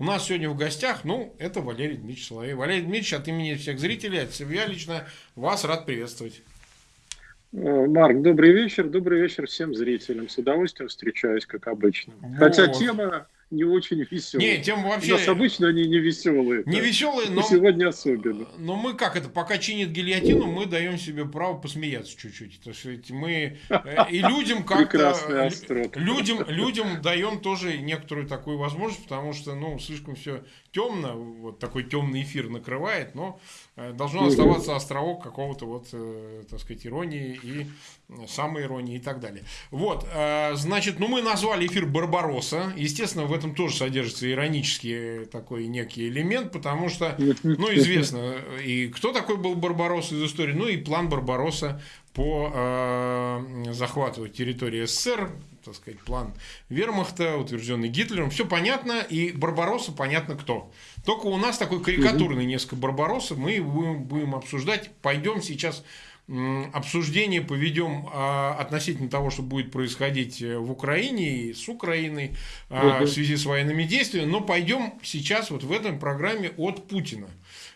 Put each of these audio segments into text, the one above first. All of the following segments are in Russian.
У нас сегодня в гостях, ну, это Валерий Дмитриевич Соловей. Валерий Дмитриевич, от имени всех зрителей, от себя лично, вас рад приветствовать. Э, Марк, добрый вечер. Добрый вечер всем зрителям. С удовольствием встречаюсь, как обычно. Вот. Хотя тема не очень веселые. Не, тем вообще... У нас обычно они не веселые. Не веселые, но... сегодня особенно. Но мы как это, пока чинит гильотину, мы даем себе право посмеяться чуть-чуть. То есть мы э, и людям как-то... Людям, людям даем тоже некоторую такую возможность, потому что, ну, слишком все темно, вот такой темный эфир накрывает, но э, должно оставаться островок какого-то вот, э, так сказать, иронии и самой иронии и так далее. Вот, значит, ну мы назвали эфир Барбароса. Естественно, в этом тоже содержится иронический такой некий элемент, потому что, ну, известно, и кто такой был Барбаросса из истории, ну, и план Барбаросса по э, захвату территории СССР, так сказать, план Вермахта, утвержденный Гитлером. Все понятно, и Барбаросса понятно кто. Только у нас такой карикатурный несколько Барбаросса, мы будем, будем обсуждать. Пойдем сейчас обсуждение поведем а, относительно того, что будет происходить э, в Украине и с Украиной угу. в связи с военными действиями, но пойдем сейчас вот в этом программе от Путина.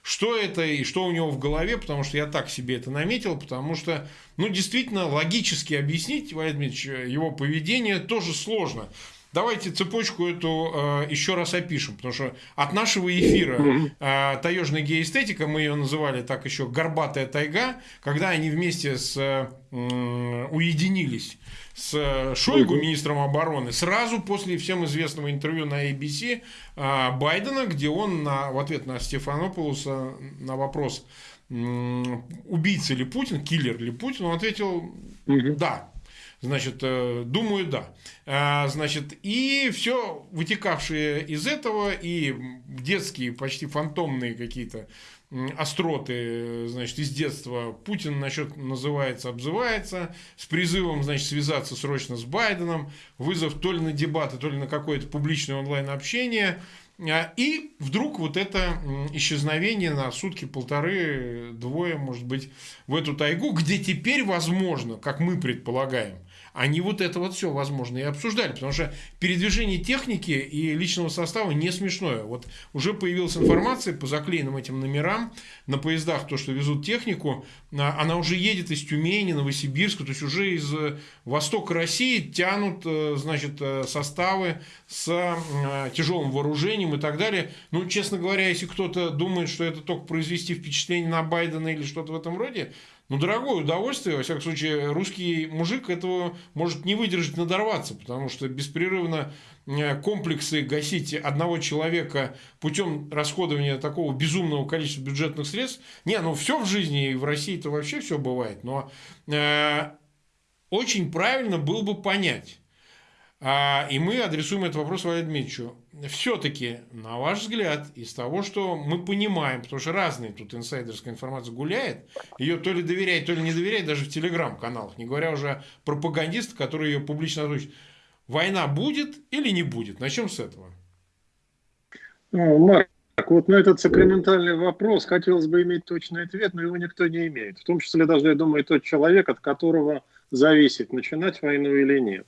Что это и что у него в голове, потому что я так себе это наметил, потому что, ну, действительно, логически объяснить, Владимир Дмитриевич, его поведение тоже сложно. Давайте цепочку эту э, еще раз опишем, потому что от нашего эфира э, таежная геоэстетика, мы ее называли так еще горбатая тайга, когда они вместе с э, уединились с Шойгу, министром обороны, сразу после всем известного интервью на ABC э, Байдена, где он на, в ответ на Стефанополуса на вопрос, убийца ли Путин, киллер ли Путин, он ответил «да». Значит, э, думаю, да. А, значит, и все вытекавшие из этого, и детские, почти фантомные какие-то остроты, значит, из детства. Путин насчет называется, обзывается, с призывом, значит, связаться срочно с Байденом, вызов то ли на дебаты, то ли на какое-то публичное онлайн-общение, и вдруг вот это исчезновение на сутки, полторы, двое, может быть, в эту тайгу, где теперь возможно, как мы предполагаем, они вот это вот все, возможно, и обсуждали. Потому что передвижение техники и личного состава не смешное. Вот уже появилась информация по заклеенным этим номерам на поездах, то, что везут технику, а, она уже едет из Тюмени, Новосибирска, то есть уже из э, востока России тянут, э, значит, э, составы с тяжелым вооружением и так далее. Ну, честно говоря, если кто-то думает, что это только произвести впечатление на Байдена или что-то в этом роде, ну, дорогое удовольствие, во всяком случае, русский мужик этого может не выдержать, надорваться, потому что беспрерывно э, комплексы гасить одного человека путем расходования такого безумного количества бюджетных средств. Не, ну все в жизни, и в России-то вообще все бывает, но э, очень правильно было бы понять, а, и мы адресуем этот вопрос Валерию Дмитриевичу. Все-таки, на ваш взгляд, из того, что мы понимаем, потому что разные тут инсайдерская информация гуляет, ее то ли доверяет, то ли не доверяет даже в телеграм-каналах, не говоря уже о пропагандистах, которые ее публично озвучат. Война будет или не будет? Начнем с этого. Ну, Марк, вот на этот сакраментальный вопрос хотелось бы иметь точный ответ, но его никто не имеет. В том числе даже, я думаю, тот человек, от которого зависит, начинать войну или нет.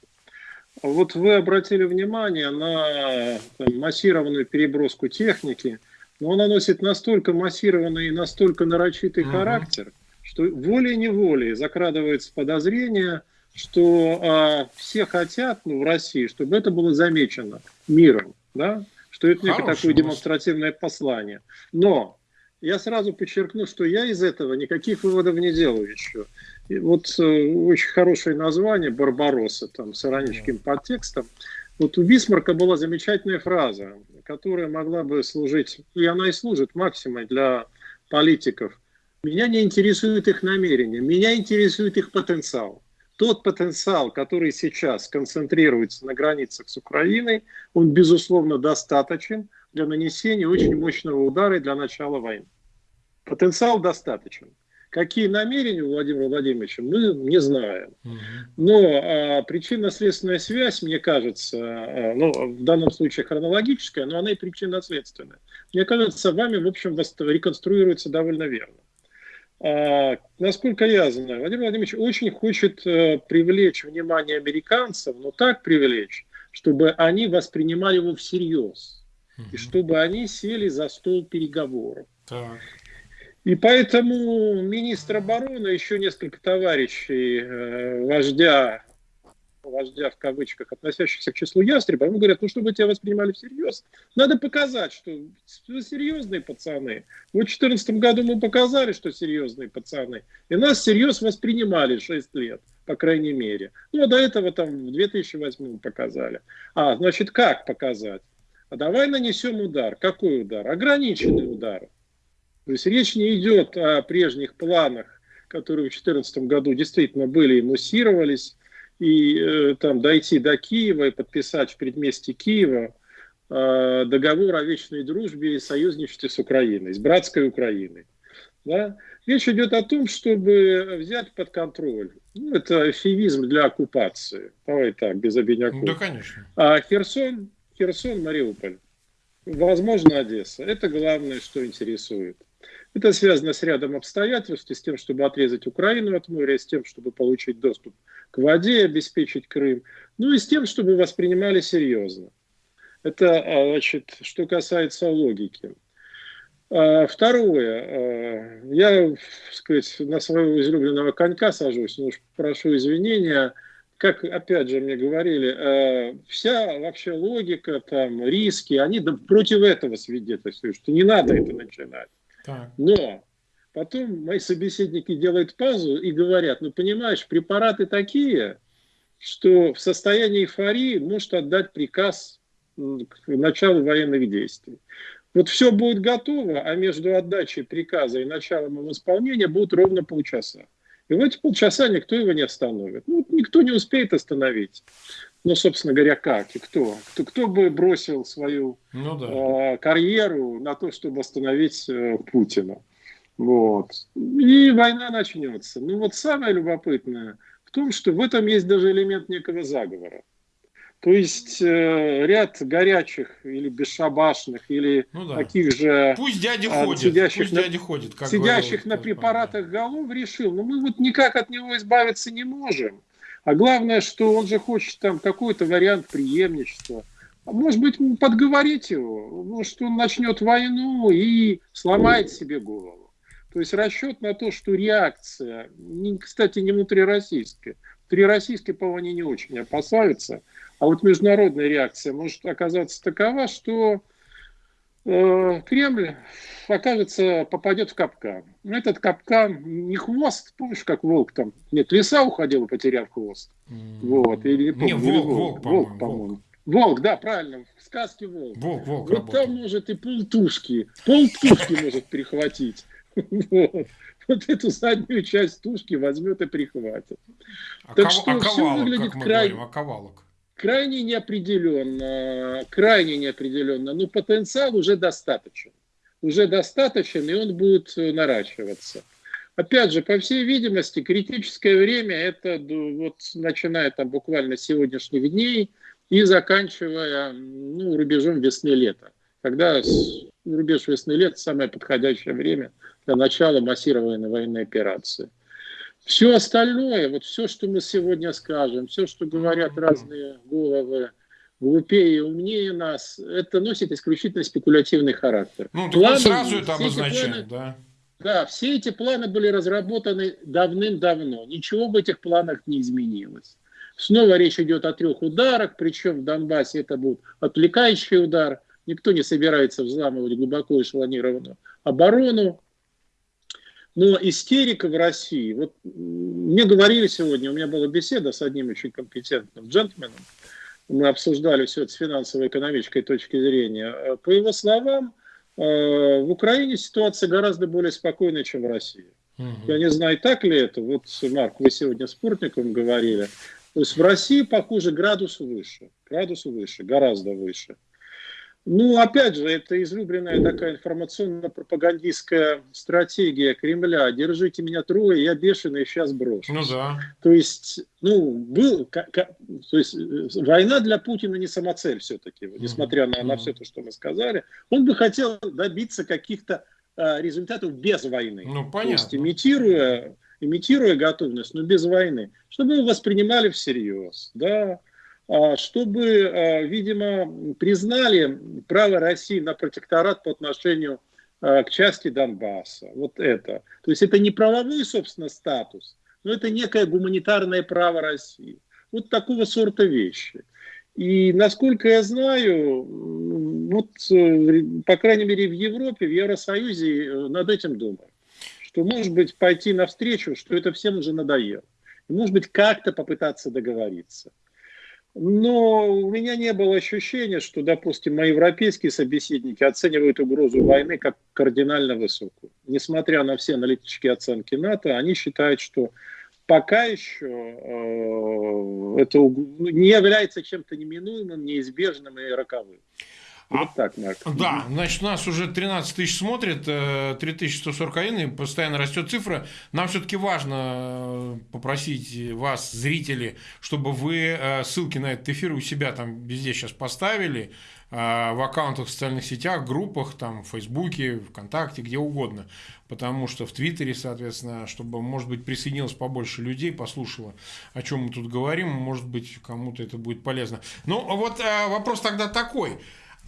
Вот вы обратили внимание на там, массированную переброску техники, но она носит настолько массированный и настолько нарочитый угу. характер, что волей-неволей закрадывается подозрение, что а, все хотят ну, в России, чтобы это было замечено миром, да? что это некое такое демонстративное послание. Но я сразу подчеркну, что я из этого никаких выводов не делаю еще. И вот э, очень хорошее название «Барбаросса», там, с ироническим подтекстом. Вот у Бисмарка была замечательная фраза, которая могла бы служить, и она и служит максимой для политиков. Меня не интересует их намерения, меня интересует их потенциал. Тот потенциал, который сейчас концентрируется на границах с Украиной, он, безусловно, достаточен для нанесения очень мощного удара и для начала войны. Потенциал достаточен. Какие намерения у Владимира Владимировича, мы не знаем. Но а, причинно-следственная связь, мне кажется, а, ну, в данном случае хронологическая, но она и причинно-следственная. Мне кажется, вами, в общем, реконструируется довольно верно. А, насколько я знаю, Владимир Владимирович очень хочет а, привлечь внимание американцев, но так привлечь, чтобы они воспринимали его всерьез угу. и чтобы они сели за стол переговоров. Так. И поэтому министр обороны, еще несколько товарищей э, вождя вождя в кавычках, относящихся к числу ястреба, ему говорят, ну, чтобы тебя воспринимали всерьез, надо показать, что вы серьезные пацаны. Вот в 2014 году мы показали, что серьезные пацаны, и нас всерьез воспринимали 6 лет, по крайней мере. Ну, а до этого там в 2008 показали. А, значит, как показать? А давай нанесем удар. Какой удар? Ограниченный удар. То есть речь не идет о прежних планах, которые в 2014 году действительно были и муссировались, и э, там дойти до Киева и подписать в предместе Киева э, договор о вечной дружбе и союзничестве с Украиной, с братской Украиной. Да? Речь идет о том, чтобы взять под контроль. Ну, это эфемизм для оккупации. Давай так, без обиняков. Да, конечно. А Херсон, Херсон, Мариуполь, возможно, Одесса. Это главное, что интересует. Это связано с рядом обстоятельств, и с тем, чтобы отрезать Украину от моря, и с тем, чтобы получить доступ к воде, обеспечить Крым, ну и с тем, чтобы воспринимали серьезно. Это, а, значит, что касается логики. А, второе. А, я, сказать, на своего излюбленного конька сажусь, но уж прошу извинения. Как, опять же, мне говорили, вся вообще логика, там, риски, они против этого свидетельствуют, что не надо это начинать. Но потом мои собеседники делают паузу и говорят, ну понимаешь, препараты такие, что в состоянии эйфории может отдать приказ к началу военных действий. Вот все будет готово, а между отдачей приказа и началом его исполнения будут ровно полчаса. И в эти полчаса никто его не остановит. Ну, никто не успеет остановить. Ну, собственно говоря, как и кто? Кто, кто бы бросил свою ну, да. э, карьеру на то, чтобы остановить э, Путина? Вот. И война начнется. Ну вот самое любопытное в том, что в этом есть даже элемент некого заговора. То есть э, ряд горячих или бесшабашных, или ну, да. таких же пусть дядя а, ходит, сидящих, пусть на, дядя ходит, как сидящих на препаратах голов решил, ну мы вот никак от него избавиться не можем. А главное, что он же хочет там какой-то вариант преемничества. А может быть, подговорить его, ну, что он начнет войну и сломает себе голову. То есть расчет на то, что реакция, кстати, не внутрироссийская, внутрироссийские, по они не очень опасаются, а вот международная реакция может оказаться такова, что э, Кремль окажется, попадет в капкан. Этот капкан не хвост, помнишь, как волк там, нет, лиса уходила, потеряв хвост. Вот, или, не, помню, волк, волк, волк, волк, по-моему. Волк. волк, да, правильно, в сказке волк. Волк, волк Вот работает. там может и полтушки, полтушки может перехватить. Вот. вот эту заднюю часть тушки возьмет и прихватит. А так что все выглядит крайне... Оковалок крайне неопределенно, крайне неопределенно, но потенциал уже достаточен уже достаточен, и он будет э, наращиваться. Опять же, по всей видимости, критическое время это вот начиная там буквально сегодняшних дней и заканчивая ну, рубежом весны-лета. Когда рубеж весны-лета самое подходящее время для начала массированной военной операции. Все остальное, вот все, что мы сегодня скажем, все, что говорят разные головы, глупее и умнее нас, это носит исключительно спекулятивный характер. Ну, планы, сразу это обозначает, да. Да, все эти планы были разработаны давным-давно. Ничего в этих планах не изменилось. Снова речь идет о трех ударах, причем в Донбассе это будет отвлекающий удар. Никто не собирается взламывать глубоко эшелонированную оборону. Но истерика в России, вот мне говорили сегодня, у меня была беседа с одним очень компетентным джентльменом, мы обсуждали все это с финансово-экономической точки зрения. Э, по его словам, э, в Украине ситуация гораздо более спокойная, чем в России. Угу. Я не знаю, так ли это. Вот, Марк, вы сегодня с Портником говорили. То есть в России, похоже, градус выше. Градус выше, гораздо выше. Ну, опять же, это излюбленная такая информационно-пропагандистская стратегия Кремля. Держите меня трое, я бешеный, сейчас брошу. Ну да. То есть, ну, был, то есть, э, война для Путина не самоцель все-таки, несмотря на, на все то, что мы сказали. Он бы хотел добиться каких-то а, результатов без войны. Ну, понятно. То есть, имитируя, имитируя готовность, но без войны. Чтобы его воспринимали всерьез, да. А, чтобы, а, видимо, признали право России на протекторат по отношению а, к части Донбасса. Вот это. То есть это не правовой, собственно, статус, но это некое гуманитарное право России. Вот такого сорта вещи. И насколько я знаю, вот, э, по крайней мере, в Европе, в Евросоюзе э, над этим думают. Что, может быть, пойти навстречу, что это всем уже надоело. И, может быть, как-то попытаться договориться. Но у меня не было ощущения, что, допустим, мои европейские собеседники оценивают угрозу войны как кардинально высокую. Несмотря на все аналитические оценки НАТО, они считают, что пока еще э, это не является чем-то неминуемым, неизбежным и роковым. Вот а, так, Марк. Да, значит, нас уже 13 тысяч смотрит, 3141, э, и постоянно растет цифра. Нам все-таки важно э, попросить вас, зрители, чтобы вы э, ссылки на этот эфир у себя там везде сейчас поставили, в аккаунтах в социальных сетях, группах, там, в Фейсбуке, ВКонтакте, где угодно. Потому что в Твиттере, соответственно, чтобы, может быть, присоединилось побольше людей, послушало, о чем мы тут говорим, может быть, кому-то это будет полезно. Ну, вот вопрос тогда такой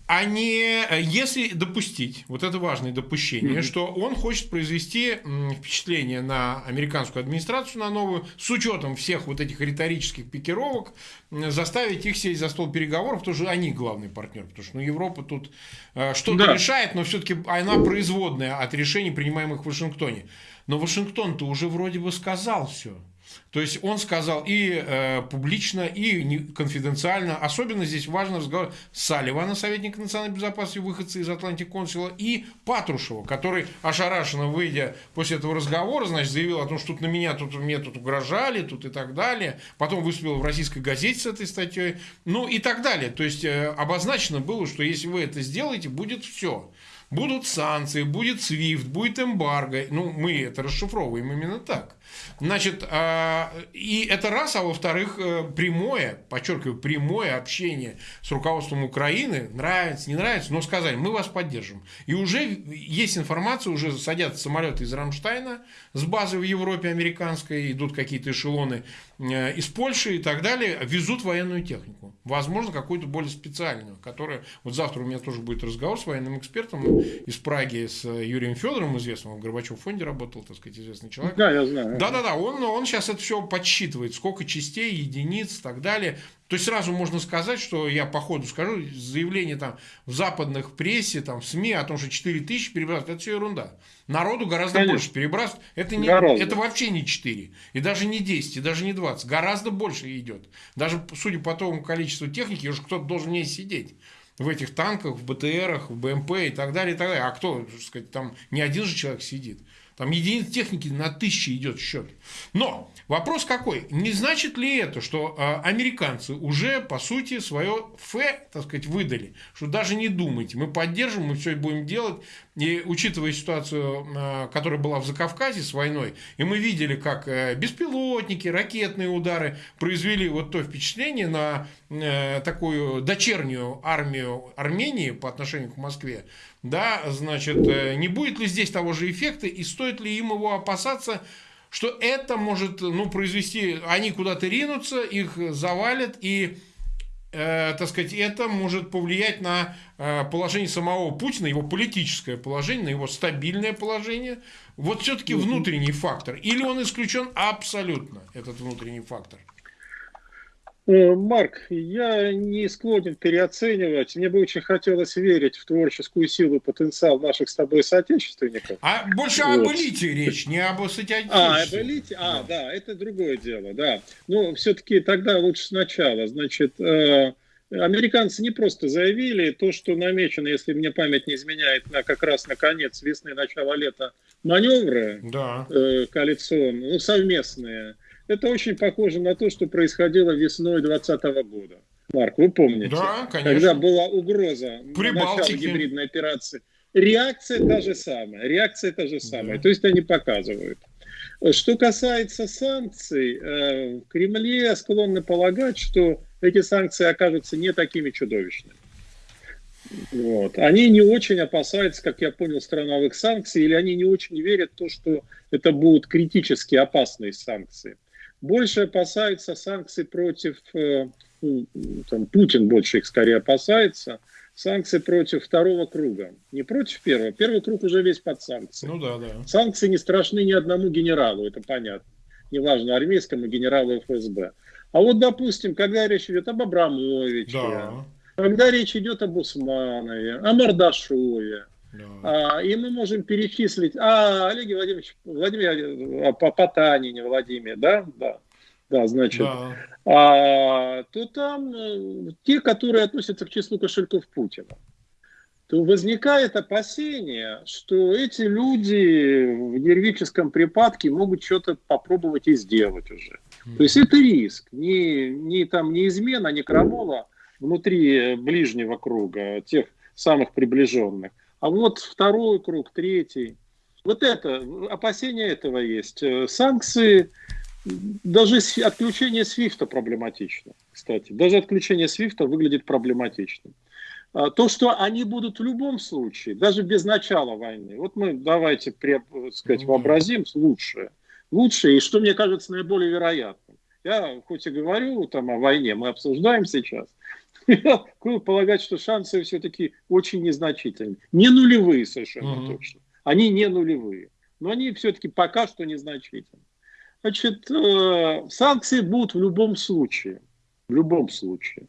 а не если допустить, вот это важное допущение, mm-hmm. что он хочет произвести впечатление на американскую администрацию, на новую, с учетом всех вот этих риторических пикировок, заставить их сесть за стол переговоров, потому что они главный партнер, потому что ну, Европа тут э, что-то да. решает, но все-таки она производная от решений, принимаемых в Вашингтоне. Но Вашингтон-то уже вроде бы сказал все. То есть он сказал и э, публично, и не, конфиденциально. Особенно здесь важно разговор Салливана, советника национальной безопасности, выходца из Атлантик консула, и Патрушева, который ошарашенно выйдя после этого разговора, значит, заявил о том, что тут на меня тут мне тут угрожали, тут и так далее. Потом выступил в российской газете с этой статьей, ну и так далее. То есть э, обозначено было, что если вы это сделаете, будет все. Будут санкции, будет SWIFT, будет эмбарго. Ну, мы это расшифровываем именно так. Значит, а, и это раз, а во-вторых, э, прямое, подчеркиваю, прямое общение с руководством Украины, нравится, не нравится, но сказали, мы вас поддержим. И уже есть информация, уже садятся самолеты из Рамштайна с базы в Европе американской, идут какие-то эшелоны э, из Польши и так далее, везут военную технику. Возможно, какую-то более специальную, которая... Вот завтра у меня тоже будет разговор с военным экспертом из Праги, с Юрием Федоровым, известным, в Горбачев фонде работал, так сказать, известный человек. Да, я знаю. Да-да-да, он, он сейчас это все подсчитывает, сколько частей, единиц и так далее. То есть сразу можно сказать, что я по ходу скажу, заявление там в западных прессе, там в СМИ о том, что 4 тысячи перебрасывают, это все ерунда. Народу гораздо Конечно. больше перебрасывают. Это, не, это вообще не 4, и даже не 10, и даже не 20. Гораздо больше идет. Даже судя по тому количеству техники, уже кто-то должен не сидеть в этих танках, в БТРах, в БМП и так далее, и так далее. А кто, так сказать, там не один же человек сидит. Там единиц техники на тысячи идет счет. Но Вопрос какой? Не значит ли это, что э, американцы уже, по сути, свое Ф, так сказать, выдали? Что даже не думайте, мы поддержим, мы все будем делать. И учитывая ситуацию, э, которая была в Закавказье с войной, и мы видели, как э, беспилотники, ракетные удары произвели вот то впечатление на э, такую дочернюю армию Армении по отношению к Москве, да, значит, э, не будет ли здесь того же эффекта и стоит ли им его опасаться, что это может ну, произвести, они куда-то ринутся, их завалят, и, э, так сказать, это может повлиять на э, положение самого Путина, его политическое положение, на его стабильное положение. Вот все-таки внутренний фактор. Или он исключен абсолютно, этот внутренний фактор? Э, Марк, я не склонен переоценивать. Мне бы очень хотелось верить в творческую силу, потенциал наших с тобой соотечественников. А больше вот. об элите речь, не об соотечественниках. А, об элите? А, да. да, это другое дело, да. Но все-таки тогда лучше сначала. Значит, э, американцы не просто заявили то, что намечено, если мне память не изменяет, на как раз на конец весны, начало лета маневры да. э, коалиционные, ну, совместные – это очень похоже на то, что происходило весной 2020 года. Марк, вы помните? Да, конечно. Когда была угроза начала гибридной операции. Реакция та же самая. Реакция та же самая. Да. То есть они показывают. Что касается санкций, э, в Кремле склонны полагать, что эти санкции окажутся не такими чудовищными. Вот. Они не очень опасаются, как я понял, страновых санкций, или они не очень верят в то, что это будут критически опасные санкции больше опасаются санкций против э, ну, там, Путин больше их скорее опасается, санкции против второго круга. Не против первого. Первый круг уже весь под санкции. Ну да, да. Санкции не страшны ни одному генералу, это понятно. Неважно, армейскому генералу ФСБ. А вот, допустим, когда речь идет об Абрамовиче, да. когда речь идет об Усманове, о Мордашове, да. а, и мы можем перечислить, а, Олег Владимирович, Владимир, а, по Потанине, Владимир, да, да, да, значит, да. А, то там э, те, которые относятся к числу кошельков Путина то возникает опасение, что эти люди в нервическом припадке могут что-то попробовать и сделать уже. То есть это риск. Не, не, там, не измена, не крамола внутри ближнего круга, тех самых приближенных. А вот второй круг, третий. Вот это, опасение этого есть. Санкции, даже отключение Свифта проблематично, кстати. Даже отключение Свифта выглядит проблематичным. А, то, что они будут в любом случае, даже без начала войны. Вот мы давайте, сказать, вообразим лучшее лучшее и что мне кажется наиболее вероятным. Я хоть и говорю там о войне, мы обсуждаем сейчас, я полагать, что шансы все-таки очень незначительны. Не нулевые совершенно угу. точно. Они не нулевые. Но они все-таки пока что незначительны. Значит, э, санкции будут в любом случае. В любом случае.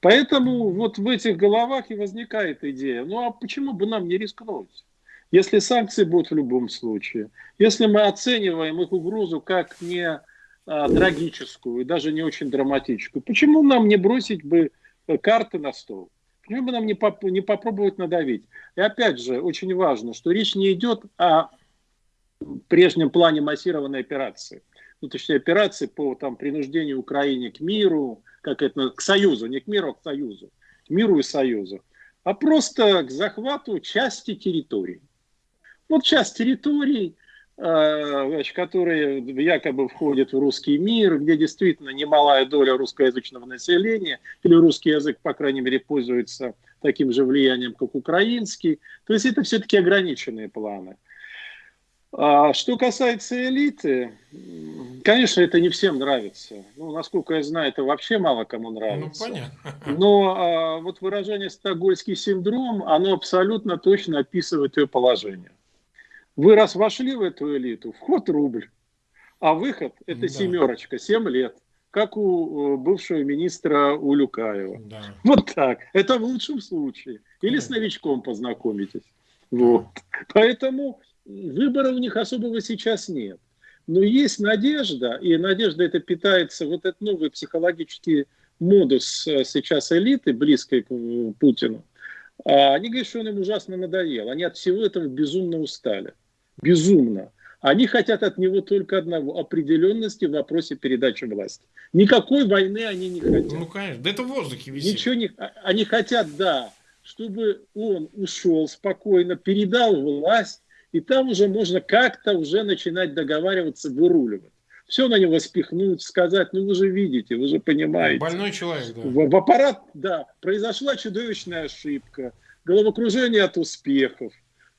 Поэтому вот в этих головах и возникает идея, ну а почему бы нам не рискнуть? Если санкции будут в любом случае, если мы оцениваем их угрозу как не а, трагическую и даже не очень драматическую, почему нам не бросить бы карты на стол? Почему бы нам не, поп не попробовать надавить? И опять же, очень важно, что речь не идет о прежнем плане массированной операции. Ну, точнее, операции по там, принуждению Украины к миру, как это, к союзу, не к миру, а к союзу, к миру и союзу, а просто к захвату части территории. Вот часть территорий, э, которые якобы входят в русский мир, где действительно немалая доля русскоязычного населения, или русский язык, по крайней мере, пользуется таким же влиянием, как украинский. То есть это все-таки ограниченные планы. А что касается элиты, конечно, это не всем нравится. Ну, насколько я знаю, это вообще мало кому нравится. Ну, понятно. Но а, вот выражение «стокгольский синдром», оно абсолютно точно описывает ее положение. Вы раз вошли в эту элиту, вход рубль, а выход – это да. семерочка, 7 лет, как у бывшего министра Улюкаева. Да. Вот так. Это в лучшем случае. Или с новичком познакомитесь. Вот. Поэтому выбора у них особого сейчас нет. Но есть надежда, и надежда это питается, вот этот новый психологический модус э, сейчас элиты, близкой к э, Путину, а они говорят, что он им ужасно надоел. Они от всего этого безумно устали безумно. Они хотят от него только одного – определенности в вопросе передачи власти. Никакой войны они не хотят. Ну, конечно. Да это в воздухе висит. Ничего не... А, они хотят, да, чтобы он ушел спокойно, передал власть, и там уже можно как-то уже начинать договариваться, выруливать. Все на него спихнуть, сказать, ну вы же видите, вы же понимаете. Больной человек, да. В, в аппарат, да, произошла чудовищная ошибка, головокружение от успехов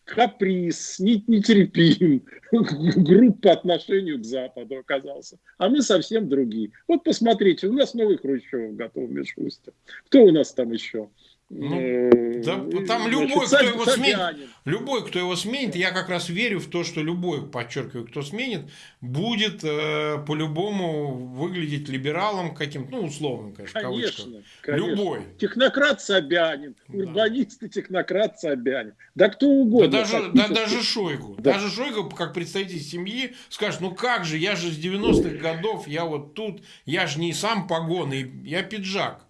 каприз, нетерпим, груб по отношению к Западу оказался. А мы совсем другие. Вот посмотрите, у нас новый Хрущев готов в Мишусте. Кто у нас там еще? Ну, э, да, там любой, кто его сменит, любой, кто его сменит, я как раз верю в то, что любой, подчеркиваю, кто сменит, будет э, по-любому выглядеть либералом каким-то, ну, условным, конечно, конечно, конечно. Любой. Технократ Собянин, да. урбанист и технократ Собянин. Да кто угодно. Да даже, да, даже Шойгу. Да. Даже Шойгу, как представитель семьи, скажет, ну как же, я же с 90-х годов, я вот тут, я же не сам погоны, я пиджак.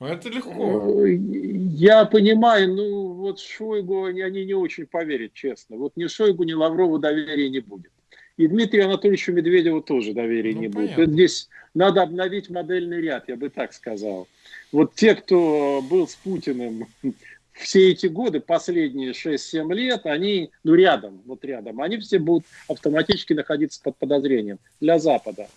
Это легко. Я понимаю, ну вот Шойгу они, они не очень поверят, честно. Вот ни Шойгу, ни Лаврову доверия не будет. И Дмитрию Анатольевичу Медведеву тоже доверия ну, не понятно. будет. Здесь надо обновить модельный ряд, я бы так сказал. Вот те, кто был с Путиным все эти годы, последние 6-7 лет, они, ну рядом, вот рядом, они все будут автоматически находиться под подозрением для Запада.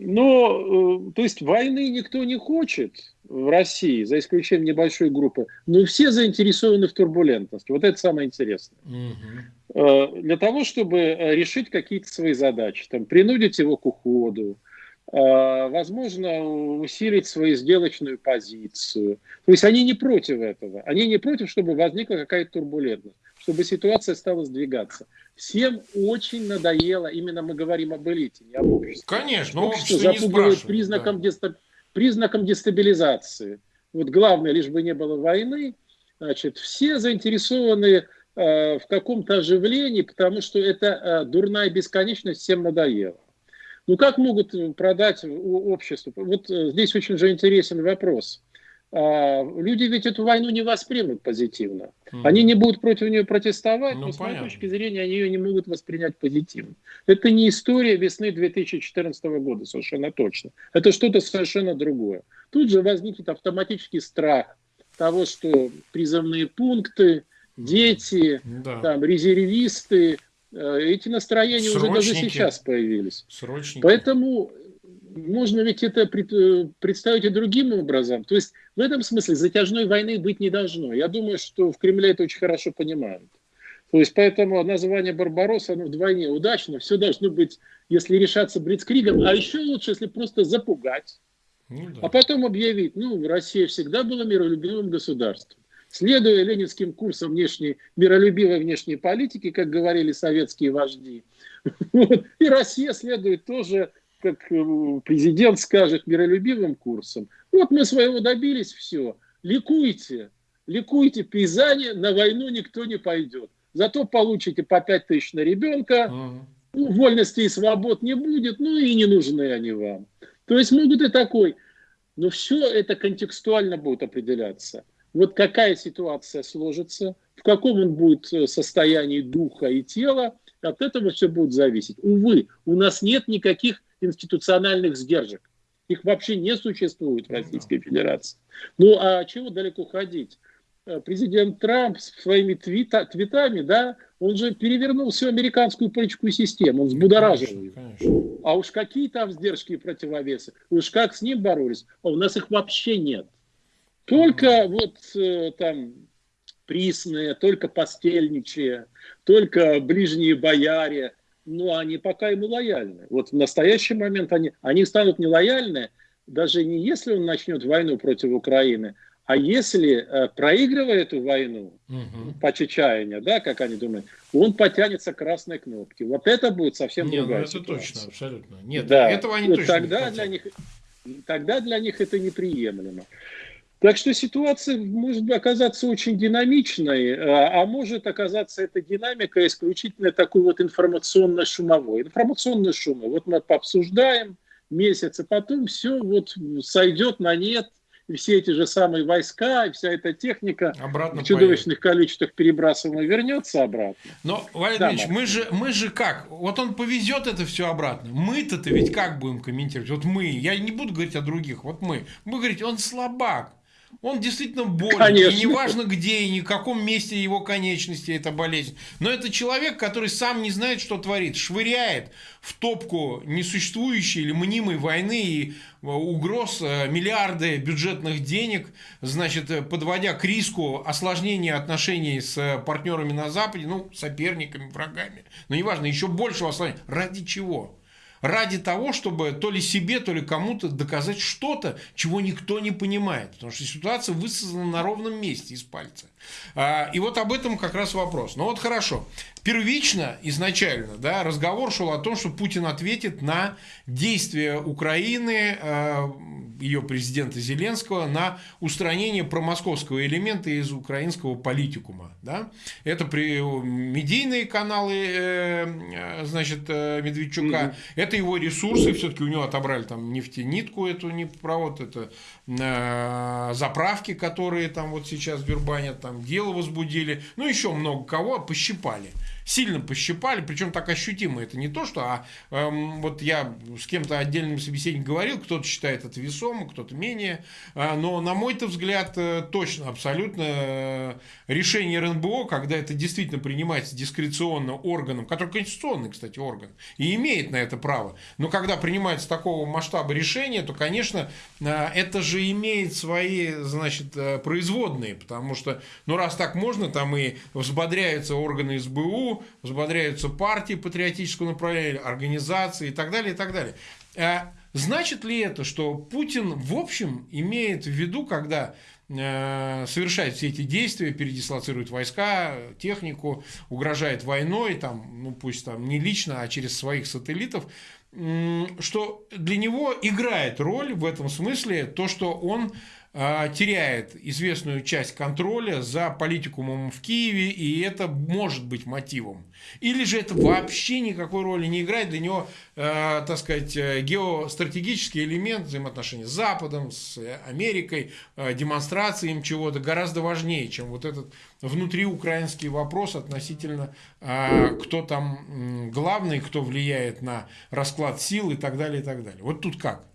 Но, э, то есть войны никто не хочет в России, за исключением небольшой группы, но все заинтересованы в турбулентности. Вот это самое интересное. Угу. Для того, чтобы решить какие-то свои задачи, там, принудить его к уходу, возможно, усилить свою сделочную позицию. То есть они не против этого. Они не против, чтобы возникла какая-то турбулентность, чтобы ситуация стала сдвигаться. Всем очень надоело, именно мы говорим об элите, не об обществе. Конечно, общество, общество запугивает признаком, да. дестаб... признаком дестабилизации. Вот главное, лишь бы не было войны, значит, все заинтересованы э, в каком-то оживлении, потому что это э, дурная бесконечность всем надоела. Ну как могут продать обществу? Вот э, здесь очень же интересен вопрос. А, люди ведь эту войну не воспримут позитивно. Mm. Они не будут против нее протестовать, ну, но с моей точки зрения они ее не могут воспринять позитивно. Это не история весны 2014 года, совершенно точно. Это что-то совершенно другое. Тут же возникнет автоматический страх того, что призывные пункты, дети, да. там, резервисты, э, эти настроения Срочники. уже даже сейчас появились. Срочники. Поэтому можно ведь это э, представить и другим образом. То есть в этом смысле затяжной войны быть не должно. Я думаю, что в Кремле это очень хорошо понимают. То есть поэтому название Барбаросса оно вдвойне удачно. Все должно быть, если решаться Блицкригом, а еще лучше, если просто запугать. Ну, да. А потом объявить, ну, Россия всегда была миролюбивым государством. Следуя ленинским курсам внешней, миролюбивой внешней политики, как говорили советские вожди, вот, и Россия следует тоже как э, президент скажет, миролюбивым курсом. Вот мы своего добились, все. Ликуйте, ликуйте, пейзане, на войну никто не пойдет. Зато получите по 5 тысяч на ребенка, ну, вольности и свобод не будет, ну и не нужны они вам. То есть могут и такой. Но все это контекстуально будет определяться. Вот какая ситуация сложится, в каком он будет э, состоянии духа и тела, от этого все будет зависеть. Увы, у нас нет никаких институциональных сдержек. Их вообще не существует в Российской Федерации. Ну а чего далеко ходить? Э, президент Трамп своими твита, твитами, да, он же перевернул всю американскую политическую систему, он взбудоражил ее. А уж какие там сдержки и противовесы, уж как с ним боролись, а у нас их вообще нет. Только вот э, там присные, только постельничие, только ближние бояре, но они пока ему лояльны. Вот в настоящий момент они, они станут нелояльны, даже не если он начнет войну против Украины, а если, э, проигрывая эту войну угу. по чечаянию, да, как они думают, он потянется к красной кнопке. Вот это будет совсем Нет, другая ну, это ситуация. точно, абсолютно. Нет, да. этого они вот точно тогда не для них, Тогда для них это неприемлемо. Так что ситуация может оказаться очень динамичной, а, а может оказаться эта динамика исключительно такой вот информационно-шумовой. Информационный шум. Вот мы пообсуждаем месяц, а потом все вот сойдет на нет, и все эти же самые войска, и вся эта техника обратно в чудовищных поедет. количествах перебрасываемая вернется обратно. Но, Валерий да, мы же, мы же как? Вот он повезет это все обратно. Мы-то -то ведь как будем комментировать? Вот мы, я не буду говорить о других, вот мы. Мы говорить, он слабак. Он действительно болен. Конечно. И неважно где и ни в каком месте его конечности эта болезнь. Но это человек, который сам не знает, что творит. Швыряет в топку несуществующей или мнимой войны и э, угроз э, миллиарды бюджетных денег, значит, э, подводя к риску осложнения отношений с партнерами на Западе, ну, соперниками, врагами. Но неважно, еще большего осложнения. Ради чего? Ради того, чтобы то ли себе, то ли кому-то доказать что-то, чего никто не понимает. Потому что ситуация высосана на ровном месте из пальца. А, и вот об этом как раз вопрос. Ну вот хорошо. Первично, изначально, да, разговор шел о том, что Путин ответит на действия Украины, а, ее президента Зеленского, на устранение промосковского элемента из украинского политикума. Да? Это при, медийные каналы э, значит, э, Медведчука, это его ресурсы, все-таки у него отобрали там нефтенитку, эту нефтепровод, это э, заправки, которые там вот сейчас дербанят, там дело возбудили, ну еще много кого пощипали сильно пощипали, причем так ощутимо. Это не то, что а, эм, вот я с кем-то отдельным собеседником говорил, кто-то считает это весомо, кто-то менее, э, но на мой-то взгляд э, точно, абсолютно э, решение РНБО, когда это действительно принимается дискреционно органом, который конституционный, кстати, орган, и имеет на это право, но когда принимается такого масштаба решения, то, конечно, э, это же имеет свои, значит, э, производные, потому что, ну, раз так можно, там и взбодряются органы СБУ, взбодряются партии патриотического направления, организации и так далее, и так далее. А значит ли это, что Путин в общем имеет в виду, когда э, совершает все эти действия, передислоцирует войска, технику, угрожает войной, там, ну пусть там не лично, а через своих сателлитов, что для него играет роль в этом смысле то, что он теряет известную часть контроля за политикумом в Киеве, и это может быть мотивом. Или же это вообще никакой роли не играет, для него, э, так сказать, э, геостратегический элемент взаимоотношений с Западом, с Америкой, э, демонстрации им чего-то гораздо важнее, чем вот этот внутриукраинский вопрос относительно, э, кто там главный, кто влияет на расклад сил и так далее, и так далее. Вот тут как?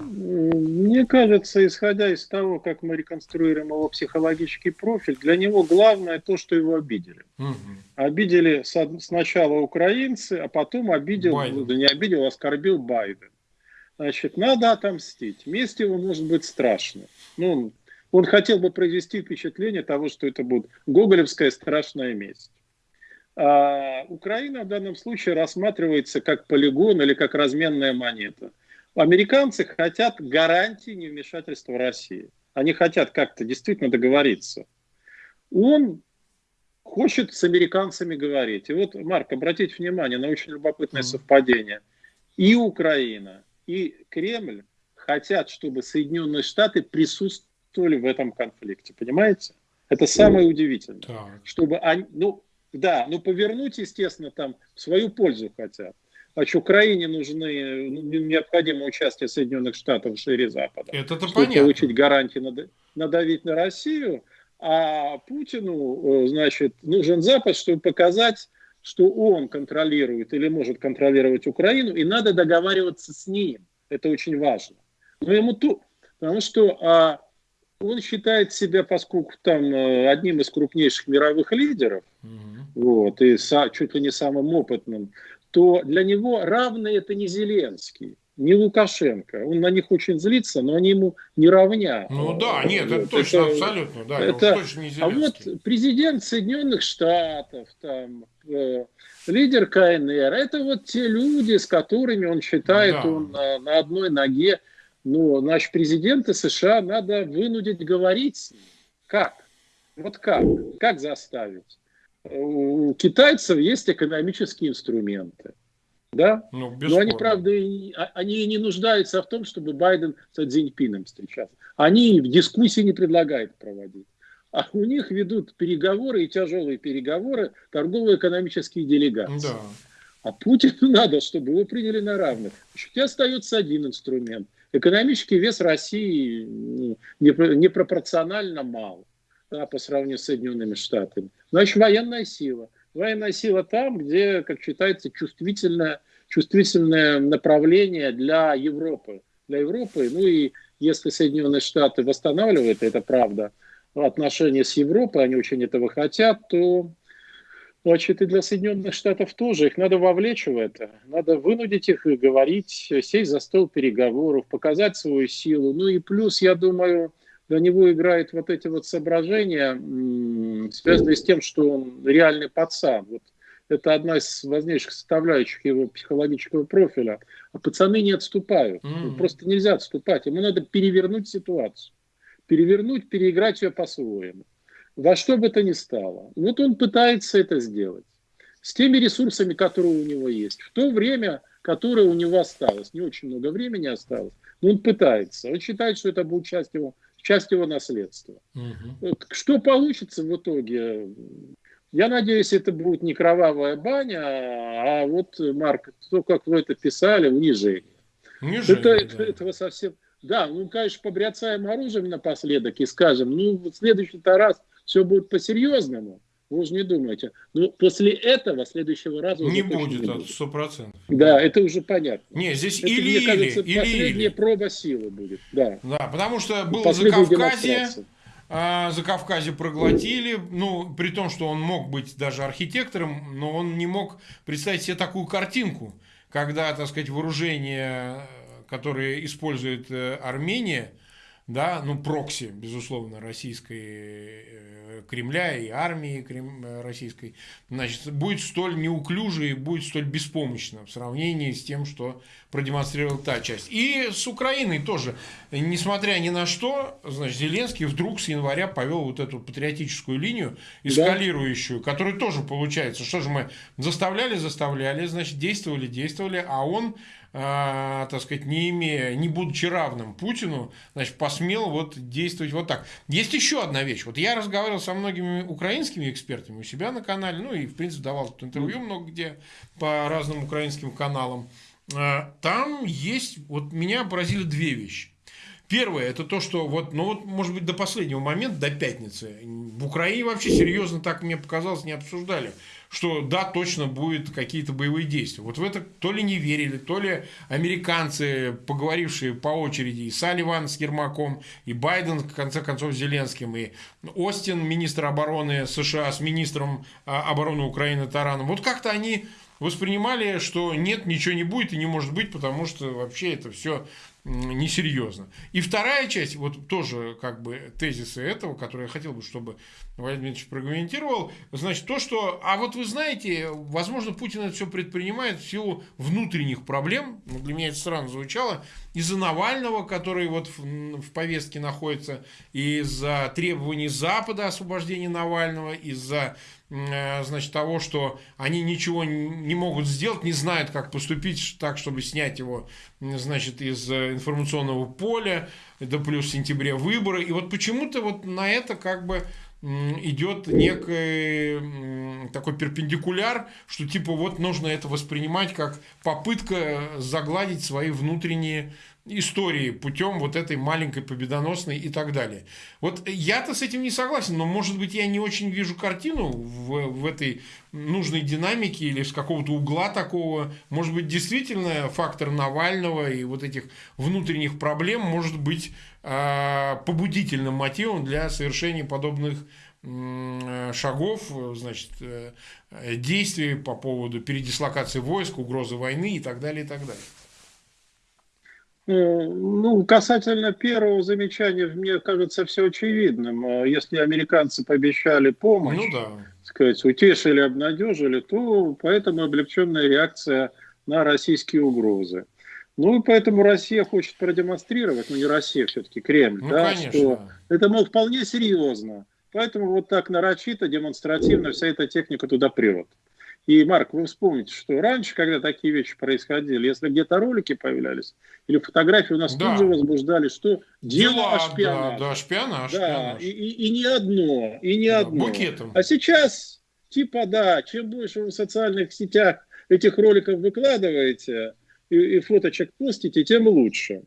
Мне кажется, исходя из того, как мы реконструируем его психологический профиль, для него главное то, что его обидели. Угу. Обидели сначала украинцы, а потом обидел, Байден. да не обидел, а оскорбил Байден. Значит, надо отомстить. Месть его может быть страшно. Ну, он хотел бы произвести впечатление того, что это будет гоголевская страшная месть. А Украина в данном случае рассматривается как полигон или как разменная монета – Американцы хотят гарантии невмешательства России. Они хотят как-то действительно договориться. Он хочет с американцами говорить. И вот, Марк, обратите внимание на очень любопытное совпадение. И Украина, и Кремль хотят, чтобы Соединенные Штаты присутствовали в этом конфликте. Понимаете? Это самое удивительное. Так. Чтобы они, ну, да, ну повернуть, естественно, там в свою пользу хотят. Значит, Украине нужны, ну, необходимо участие Соединенных Штатов в шире Запада. Это чтобы понятно. получить гарантии надавить на Россию. А Путину, э, значит, нужен Запад, чтобы показать, что он контролирует или может контролировать Украину, и надо договариваться с ним. Это очень важно. Но ему то, потому что а, он считает себя, поскольку там э, одним из крупнейших мировых лидеров, угу. вот, и са, чуть ли не самым опытным, то для него равный это не Зеленский, не Лукашенко. Он на них очень злится, но они ему не равня. Ну да, нет, это точно, это, абсолютно, да, это, точно не А вот президент Соединенных Штатов, там, э, лидер КНР, это вот те люди, с которыми он считает, да. он на, на одной ноге. Ну, наш президента США надо вынудить говорить. Как? Вот как? Как заставить? У китайцев есть экономические инструменты. Да? Ну, Но они, правда, а, они не нуждаются в том, чтобы Байден с Цзиньпином встречаться. Они в дискуссии не предлагают проводить. А у них ведут переговоры и тяжелые переговоры торгово-экономические делегации. Да. А Путину надо, чтобы его приняли на равных. Еще остается один инструмент. Экономический вес России непропорционально мал да, по сравнению с Соединенными Штатами. Значит, военная сила. Военная сила там, где, как считается, чувствительное, чувствительное направление для Европы. Для Европы, ну и если Соединенные Штаты восстанавливают, это правда, отношения с Европой, они очень этого хотят, то значит, и для Соединенных Штатов тоже. Их надо вовлечь в это. Надо вынудить их и говорить, сесть за стол переговоров, показать свою силу. Ну и плюс, я думаю, для него играют вот эти вот соображения, связанные с тем, что он реальный пацан. Вот это одна из важнейших составляющих его психологического профиля. А пацаны не отступают. Mm-hmm. Просто нельзя отступать. Ему надо перевернуть ситуацию. Перевернуть, переиграть ее по-своему. Во что бы то ни стало. Вот он пытается это сделать. С теми ресурсами, которые у него есть. В то время, которое у него осталось. Не очень много времени осталось. Но он пытается. Он считает, что это будет часть его часть его наследства. Угу. Что получится в итоге? Я надеюсь, это будет не кровавая баня, а вот, Марк, то, как вы это писали, унижение. Унижение, это, да. Этого совсем... Да, ну, конечно, побряцаем оружием напоследок и скажем, ну, в следующий-то раз все будет по-серьезному. Вы уже не думаете. Но после этого, следующего раза... Не будет, сто процентов. Да, это уже понятно. Не, здесь это, или, мне кажется, или, последняя или. проба силы будет. Да, да потому что было за Кавказе, а, за Кавказе проглотили, ну, при том, что он мог быть даже архитектором, но он не мог представить себе такую картинку, когда, так сказать, вооружение, которое использует э, Армения, да, ну, прокси, безусловно, российской э, Кремля и армии Крем, э, российской, значит, будет столь неуклюже и будет столь беспомощно в сравнении с тем, что продемонстрировала та часть. И с Украиной тоже, несмотря ни на что, значит, Зеленский вдруг с января повел вот эту патриотическую линию, эскалирующую, да. которая тоже получается, что же мы заставляли, заставляли, значит, действовали, действовали, а он э, так сказать, не имея, не будучи равным Путину, значит, посмел вот действовать вот так. Есть еще одна вещь. Вот я разговаривал со многими украинскими экспертами у себя на канале, ну и, в принципе, давал интервью много где по разным украинским каналам. Э, там есть, вот меня поразили две вещи. Первое, это то, что вот, ну вот, может быть, до последнего момента, до пятницы, в Украине вообще серьезно, так мне показалось, не обсуждали что да, точно будут какие-то боевые действия. Вот в это то ли не верили, то ли американцы, поговорившие по очереди, и Салливан с Ермаком, и Байден, в конце концов, с Зеленским, и Остин, министр обороны США, с министром а, обороны Украины Тараном. Вот как-то они воспринимали, что нет, ничего не будет и не может быть, потому что вообще это все несерьезно. И вторая часть, вот тоже как бы тезисы этого, которые я хотел бы, чтобы Владимир Дмитриевич прокомментировал, значит, то, что, а вот вы знаете, возможно, Путин это все предпринимает в силу внутренних проблем, ну, для меня это странно звучало, из-за Навального, который вот в, в повестке находится, из-за требований Запада освобождения Навального, из-за Э, значит, того, что они ничего не могут сделать, не знают, как поступить так, чтобы снять его, значит, из э, информационного поля, да плюс в сентябре выборы. И вот почему-то вот на это как бы идет некий такой перпендикуляр, что типа вот нужно это воспринимать как попытка загладить свои внутренние истории путем вот этой маленькой победоносной и так далее. Вот я-то с этим не согласен, но может быть я не очень вижу картину в, в этой нужной динамике или с какого-то угла такого. Может быть действительно фактор Навального и вот этих внутренних проблем может быть побудительным мотивом для совершения подобных шагов, значит, э, действий по поводу передислокации войск, угрозы войны и так далее, и так далее. Э, ну, касательно первого замечания, мне кажется, все очевидным. Э, если американцы пообещали помощь, ну, да. сказать, утешили, обнадежили, то поэтому облегченная реакция на российские угрозы. Ну, поэтому Россия хочет продемонстрировать, ну, не Россия, все-таки Кремль, ну, да, конечно. что это, мол, вполне серьезно. Поэтому вот так нарочито, демонстративно вся эта техника туда прет. И, Марк, вы вспомните, что раньше, когда такие вещи происходили, если где-то ролики появлялись, или фотографии у нас да. тут же возбуждали, что дело Дела, о шпионаже. Да, да шпионаж. Да, шпионаж. И, и, и не одно, и не да, одно. Букетом. А сейчас, типа, да, чем больше вы в социальных сетях этих роликов выкладываете и, и фоточек постите, тем лучше.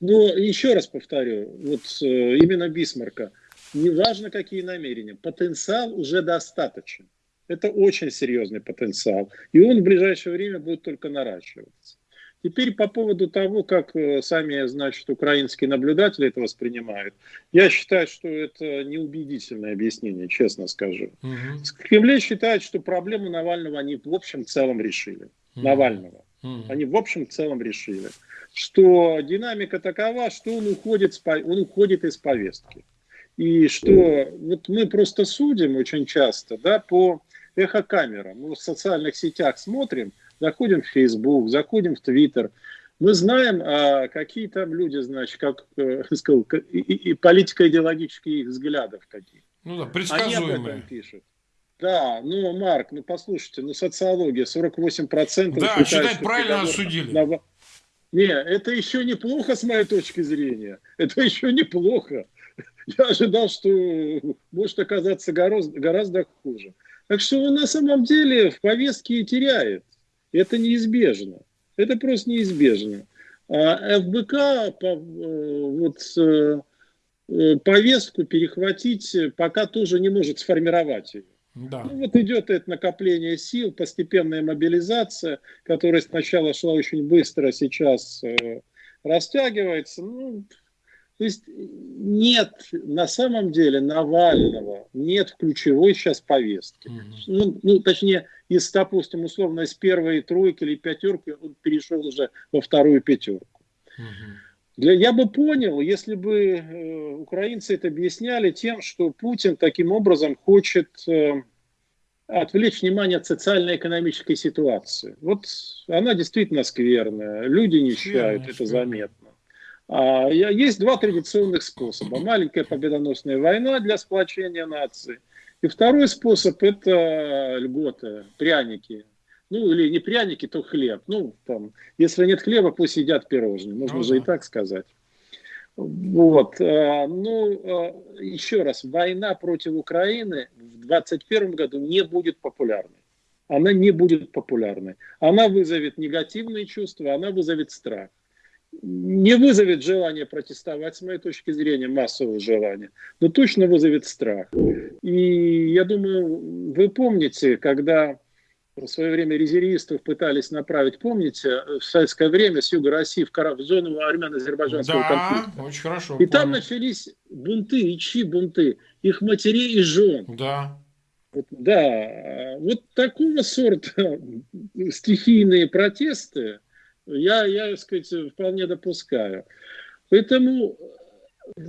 Но еще раз повторю, вот э, именно Бисмарка, неважно какие намерения, потенциал уже достаточен. Это очень серьезный потенциал. И он в ближайшее время будет только наращиваться. Теперь по поводу того, как э, сами, значит, украинские наблюдатели это воспринимают, я считаю, что это неубедительное объяснение, честно скажу. Угу. Кремль считает, что проблему Навального они в общем целом решили. Угу. Навального. Угу. Они в общем целом решили. Что динамика такова, что он уходит, он уходит из повестки. И что вот мы просто судим очень часто да, по эхокамера. Мы в социальных сетях смотрим, заходим в Facebook, заходим в Twitter. Мы знаем, а, какие там люди, значит, как э, сказал, и, и политико-идеологические их взглядов какие. Ну да, предсказуемые. Они об этом пишут. Да, ну, Марк, ну послушайте, ну социология, 48% Да, считать, правильно осудили. На... Не, это еще неплохо с моей точки зрения. Это еще неплохо. Я ожидал, что может оказаться гораздо, гораздо хуже. Так что он на самом деле в повестке теряет. Это неизбежно. Это просто неизбежно. А ФБК э, вот, э, э, повестку перехватить пока тоже не может сформировать ее. Да. Ну, вот идет это накопление сил, постепенная мобилизация, которая сначала шла очень быстро, а сейчас э, растягивается. Ну, то есть нет на самом деле Навального, нет ключевой сейчас повестки. Угу. Ну, ну, точнее, из, допустим, условно, из первой тройки или пятерки он перешел уже во вторую пятерку. Угу. Для, я бы понял, если бы э, украинцы это объясняли тем, что Путин таким образом хочет э, отвлечь внимание от социально-экономической ситуации. Вот она действительно скверная, люди нищают, это заметно. А, есть два традиционных способа. Маленькая победоносная война для сплочения нации. И второй способ – это льготы, пряники. Ну, или не пряники, то хлеб. Ну, там, если нет хлеба, пусть едят пирожные. Можно ну, же да. и так сказать. Вот. А, ну, а, еще раз, война против Украины в 2021 году не будет популярной. Она не будет популярной. Она вызовет негативные чувства, она вызовет страх. Не вызовет желание протестовать, с моей точки зрения, массового желания, но точно вызовет страх. И я думаю, вы помните, когда в свое время резервистов пытались направить, помните, в советское время с юга России в, в зону армяно-азербайджанского да, конфликта. очень хорошо. И помню. там начались бунты, и чьи бунты? Их матерей и жен. Да. Вот, да, вот такого сорта стихийные протесты я, я, так сказать, вполне допускаю. Поэтому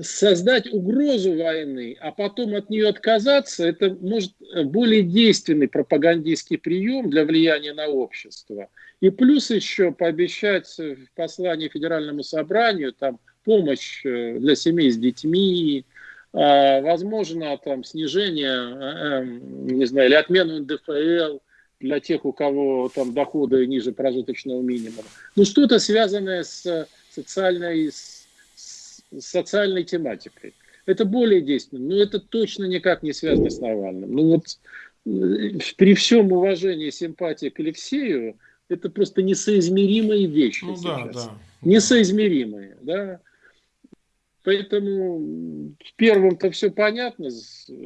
создать угрозу войны, а потом от нее отказаться, это может более действенный пропагандистский прием для влияния на общество. И плюс еще пообещать в послании Федеральному собранию там, помощь э, для семей с детьми, а, возможно, там, снижение, э, эм, не знаю, или отмену НДФЛ для тех, у кого там доходы ниже прожиточного минимума. Ну, что-то связанное с социальной, с социальной тематикой. Это более действенно, но это точно никак не связано с Навальным. Ну вот э, при всем уважении и симпатии к Алексею, это просто несоизмеримые вещи ну, сейчас. Да, да. Несоизмеримые, да. Поэтому с первым-то все понятно,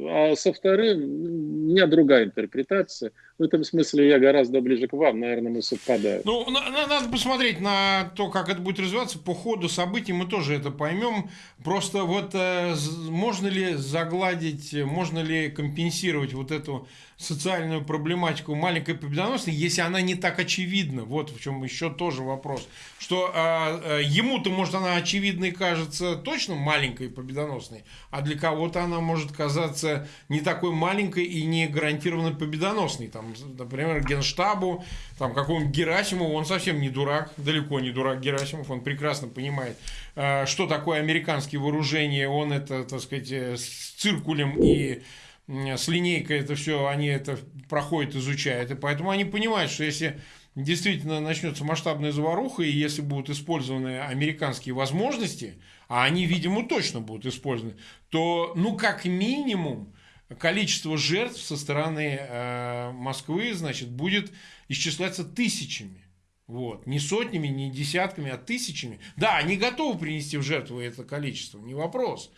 а со вторым у меня другая интерпретация. В этом смысле я гораздо ближе к вам, наверное, мы совпадаем. Ну, надо посмотреть на то, как это будет развиваться. По ходу событий мы тоже это поймем. Просто вот э, можно ли загладить, можно ли компенсировать вот эту социальную проблематику маленькой победоносной, если она не так очевидна. Вот в чем еще тоже вопрос. Что э, ему-то, может, она очевидной кажется точно маленькой победоносной, а для кого-то она может казаться не такой маленькой и не гарантированно победоносной. Там, например, Генштабу, там, какому-нибудь Герасимову, он совсем не дурак, далеко не дурак Герасимов, он прекрасно понимает, э, что такое американские вооружения, он это, так сказать, э, с циркулем и с линейкой это все, они это проходят, изучают. И поэтому они понимают, что если действительно начнется масштабная заваруха, и если будут использованы американские возможности, а они, видимо, точно будут использованы, то, ну, как минимум, количество жертв со стороны э, Москвы, значит, будет исчисляться тысячами. Вот. Не сотнями, не десятками, а тысячами. Да, они готовы принести в жертву это количество, не вопрос.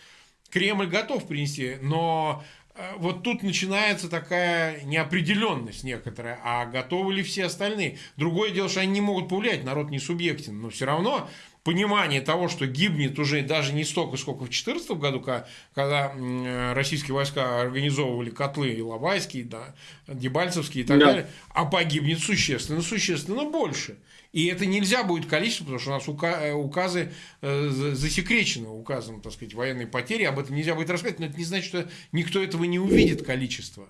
Кремль готов принести, но Э, вот тут начинается такая неопределенность некоторая, а готовы ли все остальные? Другое дело, что они не могут повлиять, народ не субъектен, но все равно понимание того, что гибнет уже даже не столько, сколько в 2014 году, когда э, российские войска организовывали котлы Иловайские, да, Дебальцевские и так да. далее, а погибнет существенно, существенно больше. И это нельзя будет количество, потому что у нас э, указы э, засекречены указом, так сказать, военной потери, об этом нельзя будет рассказать, но это не значит, что никто этого не увидит количество.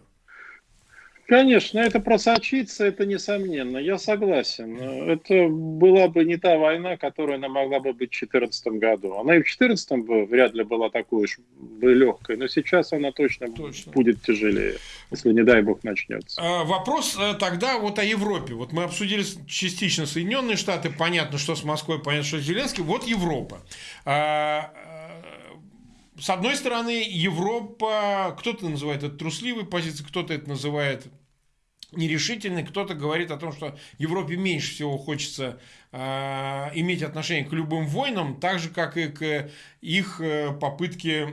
Конечно, это просочится, это несомненно, я согласен. Это была бы не та война, которая она могла бы быть в 2014 году. Она и в 2014 бы вряд ли была такой уж легкой, но сейчас она точно, точно будет тяжелее, если, не дай бог, начнется. А, вопрос э, тогда вот о Европе. Вот мы обсудили частично Соединенные Штаты, понятно, что с Москвой, понятно, что с Зеленским. Вот Европа. А, э, с одной стороны, Европа, кто-то называет это трусливой позицией, кто-то это называет нерешительный. Кто-то говорит о том, что Европе меньше всего хочется э, иметь отношение к любым войнам, так же, как и к их э, попытке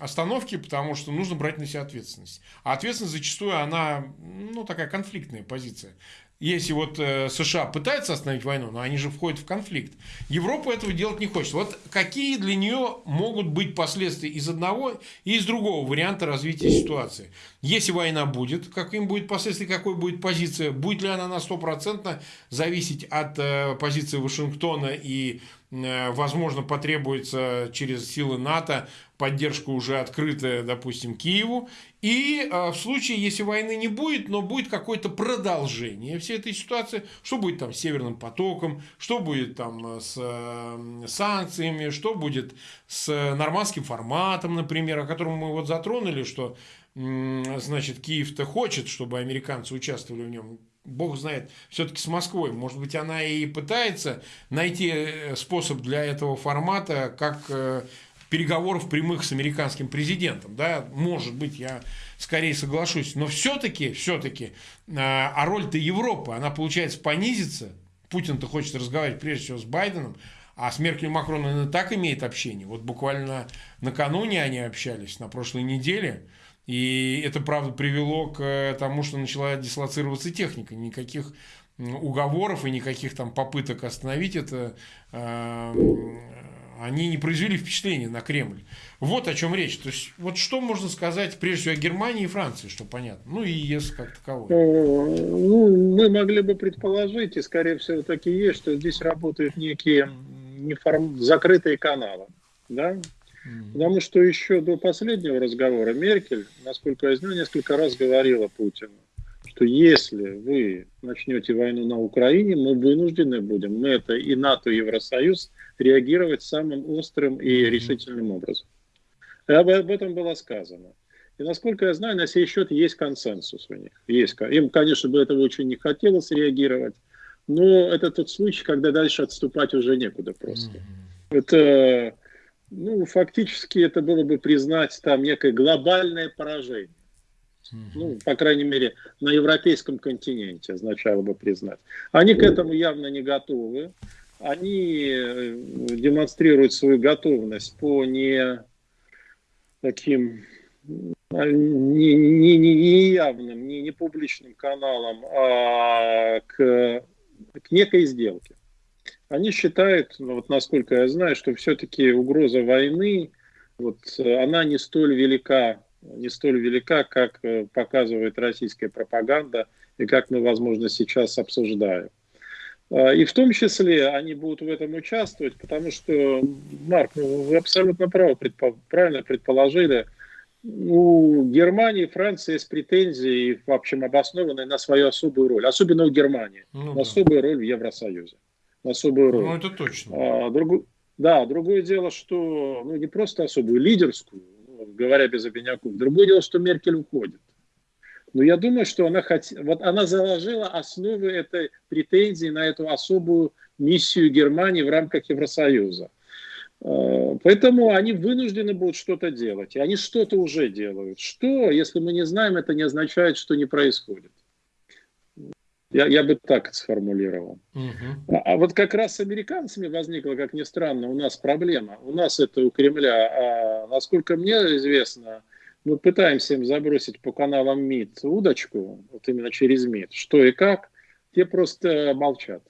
остановки, потому что нужно брать на себя ответственность. А ответственность зачастую, она, ну, такая конфликтная позиция. Если вот э, США пытаются остановить войну, но они же входят в конфликт. Европа этого делать не хочет. Вот какие для нее могут быть последствия из одного и из другого варианта развития ситуации? Если война будет, каким будет последствия, какой будет позиция, будет ли она на стопроцентно зависеть от э, позиции Вашингтона и возможно, потребуется через силы НАТО поддержка уже открытая, допустим, Киеву. И э, в случае, если войны не будет, но будет какое-то продолжение всей этой ситуации, что будет там с Северным потоком, что будет там с э, санкциями, что будет с нормандским форматом, например, о котором мы вот затронули, что значит, Киев-то хочет, чтобы американцы участвовали в нем. Бог знает, все-таки с Москвой. Может быть, она и пытается найти э, способ для этого формата, как э, переговоров прямых с американским президентом. Да, может быть, я скорее соглашусь. Но все-таки, все-таки, э, а роль-то Европы, она, получается, понизится. Путин-то хочет разговаривать прежде всего с Байденом, а с Меркель и Макроном и так имеет общение. Вот буквально накануне они общались, на прошлой неделе. И это, правда, привело к тому, что начала дислоцироваться техника. Никаких уговоров и никаких там попыток остановить это, э, они не произвели впечатления на Кремль. Вот о чем речь. То есть, вот что можно сказать, прежде всего, о Германии и Франции, что понятно. Ну и ЕС как таковой. Ну, мы могли бы предположить, и скорее всего таки есть, что здесь работают некие неформ... закрытые каналы. Да? Потому что еще до последнего разговора Меркель, насколько я знаю, несколько раз говорила Путину, что если вы начнете войну на Украине, мы вынуждены будем, мы это и НАТО, и Евросоюз, реагировать самым острым и решительным образом. И об, об этом было сказано. И насколько я знаю, на сей счет есть консенсус у них. Есть. Им, конечно, бы этого очень не хотелось реагировать, но это тот случай, когда дальше отступать уже некуда просто. Mm-hmm. Это ну, фактически это было бы признать там некое глобальное поражение. Ну, по крайней мере, на европейском континенте означало бы признать. Они к этому явно не готовы. Они э, демонстрируют свою готовность по не таким а, не, не, не явным, не, не публичным каналам, а к, к некой сделке. Они считают, ну, вот насколько я знаю, что все-таки угроза войны, вот, она не столь велика, не столь велика, как э, показывает российская пропаганда и как мы, возможно, сейчас обсуждаем. А, и в том числе они будут в этом участвовать, потому что, Марк, ну, вы абсолютно правы, предпо, правильно предположили, у Германии и Франции есть претензии, в общем, обоснованные на свою особую роль, особенно у Германии, ну, да. особую роль в Евросоюзе особую роль. Ну, это точно. А, друг... Да, другое дело, что ну, не просто особую, лидерскую, ну, говоря без обиняков. Другое дело, что Меркель уходит. Но я думаю, что она, хот... вот она заложила основы этой претензии на эту особую миссию Германии в рамках Евросоюза. А, поэтому они вынуждены будут что-то делать. И они что-то уже делают. Что, если мы не знаем, это не означает, что не происходит. Я, я бы так сформулировал. Угу. А, а вот как раз с американцами возникла, как ни странно, у нас проблема. У нас это у Кремля. А насколько мне известно, мы пытаемся им забросить по каналам МИД удочку, вот именно через МИД, что и как, те просто молчат.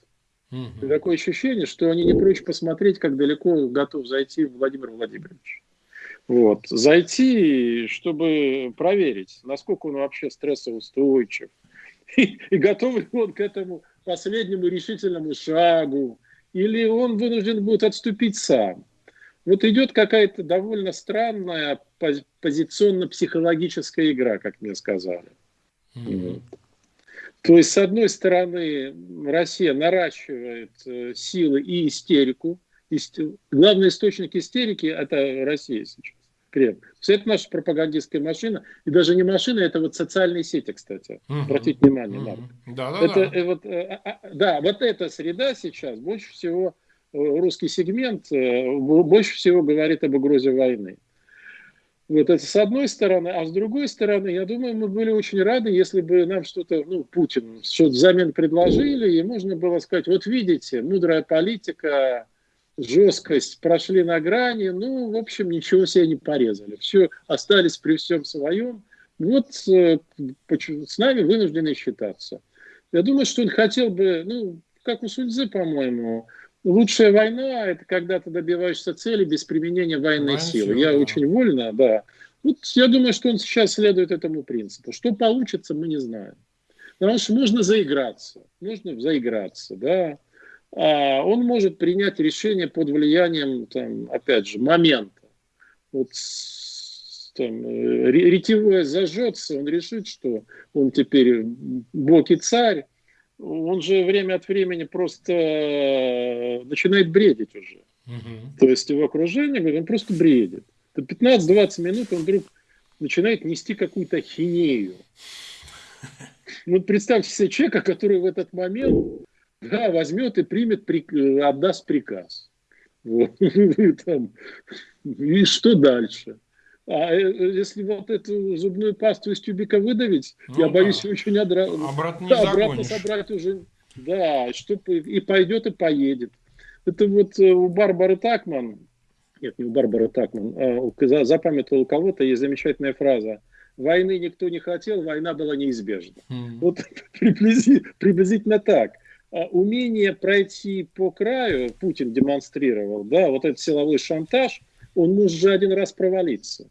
Угу. Такое ощущение, что они не прочь посмотреть, как далеко готов зайти Владимир Владимирович. Вот. Зайти, чтобы проверить, насколько он вообще стрессоустойчив, и, и готов ли он к этому последнему решительному шагу, или он вынужден будет отступить сам. Вот идет какая-то довольно странная позиционно-психологическая игра, как мне сказали. Mm-hmm. То есть, с одной стороны, Россия наращивает э, силы и истерику. Исти... Главный источник истерики – это Россия сейчас. Кремль. Все это наша пропагандистская машина, и даже не машина, это вот социальные сети, кстати. Угу. Обратите внимание, Марк. Да, да, это, да. Вот, э, а, а, да, вот эта среда сейчас больше всего, э, русский сегмент э, больше всего говорит об угрозе войны. Вот это с одной стороны, а с другой стороны, я думаю, мы были очень рады, если бы нам что-то, ну, Путин, что-то взамен предложили, и можно было сказать, вот видите, мудрая политика, жесткость прошли на грани, ну, в общем, ничего себе не порезали. Все, остались при всем своем. Вот э, с нами вынуждены считаться. Я думаю, что он хотел бы, ну, как у Суньцзы, по-моему, лучшая война – это когда ты добиваешься цели без применения военной Воин силы. Я да. очень вольно, да. Вот я думаю, что он сейчас следует этому принципу. Что получится, мы не знаем. Потому что можно заиграться, можно заиграться, да. А он может принять решение под влиянием, там, опять же, момента. Вот там, э, ретивое зажжется, он решит, что он теперь бог и царь, он же время от времени просто э, начинает бредить уже. Угу. То есть его окружение, он просто бредит. 15-20 минут он вдруг начинает нести какую-то хинею. Ну, представьте себе человека, который в этот момент да, возьмет и примет, отдаст приказ. Вот. Там. И что дальше? А э, если вот эту зубную пасту из тюбика выдавить, ну, я да. боюсь очень одра... обратно, не да, обратно собрать уже. Да, что и пойдет, и поедет. Это вот э, у Барбары Такман, нет, не у Барбары Такман, а запамятовал кого-то, есть замечательная фраза. Войны никто не хотел, война была неизбежна. Mm. Вот приблизительно так. А умение пройти по краю, Путин демонстрировал, да, вот этот силовой шантаж, он может же один раз провалиться.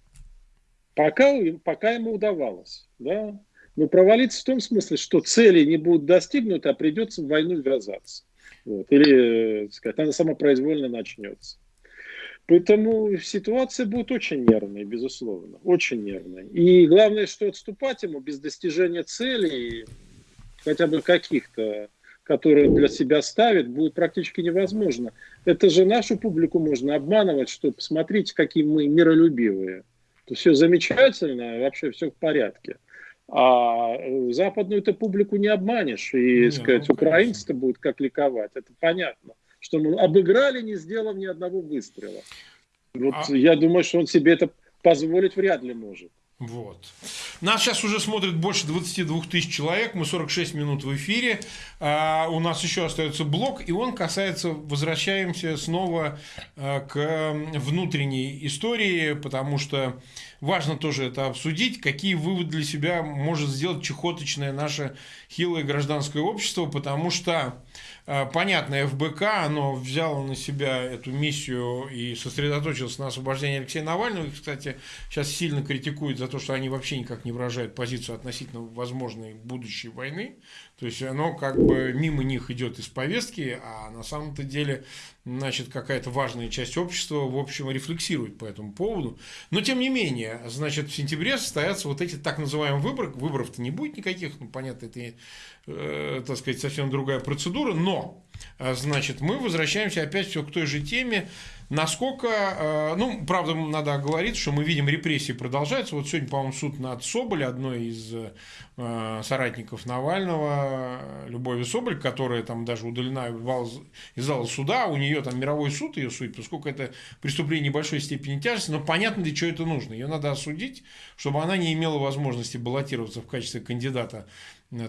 Пока, пока ему удавалось. Да? Но провалиться в том смысле, что цели не будут достигнуты, а придется в войну ввязаться. Вот. Или, так сказать, она самопроизвольно начнется. Поэтому ситуация будет очень нервной, безусловно, очень нервной. И главное, что отступать ему без достижения целей, хотя бы каких-то, которые для себя ставит, будет практически невозможно. Это же нашу публику можно обманывать, что посмотрите, какие мы миролюбивые то все замечательно, вообще все в порядке. А э, западную ты публику не обманешь, и, не, сказать, ну, украинцы-то будут как ликовать, это понятно. Что мы обыграли, не сделав ни одного выстрела. Вот а... я думаю, что он себе это позволить вряд ли может. Вот. Нас сейчас уже смотрит больше 22 тысяч человек, мы 46 минут в эфире, а у нас еще остается блок, и он касается, возвращаемся снова а, к внутренней истории, потому что важно тоже это обсудить, какие выводы для себя может сделать чехоточное наше хилое гражданское общество, потому что Э, понятно, ФБК, оно взяло на себя эту миссию и сосредоточилось на освобождении Алексея Навального. Их, кстати, сейчас сильно критикуют за то, что они вообще никак не выражают позицию относительно возможной будущей войны. То есть оно как бы мимо них идет из повестки, а на самом-то деле, значит, какая-то важная часть общества, в общем, рефлексирует по этому поводу. Но, тем не менее, значит, в сентябре состоятся вот эти так называемые выборы. Выборов-то не будет никаких, ну, понятно, это э, так сказать, совсем другая процедура, но, значит, мы возвращаемся опять все к той же теме, насколько, э, ну, правда, надо оговориться, что мы видим, репрессии продолжаются, вот сегодня, по-моему, суд над Соболь, одной из э, соратников Навального, Любови Соболь, которая там даже удалена из зала суда, у нее там мировой суд ее судит, поскольку это преступление небольшой степени тяжести, но понятно, для чего это нужно, ее надо осудить, чтобы она не имела возможности баллотироваться в качестве кандидата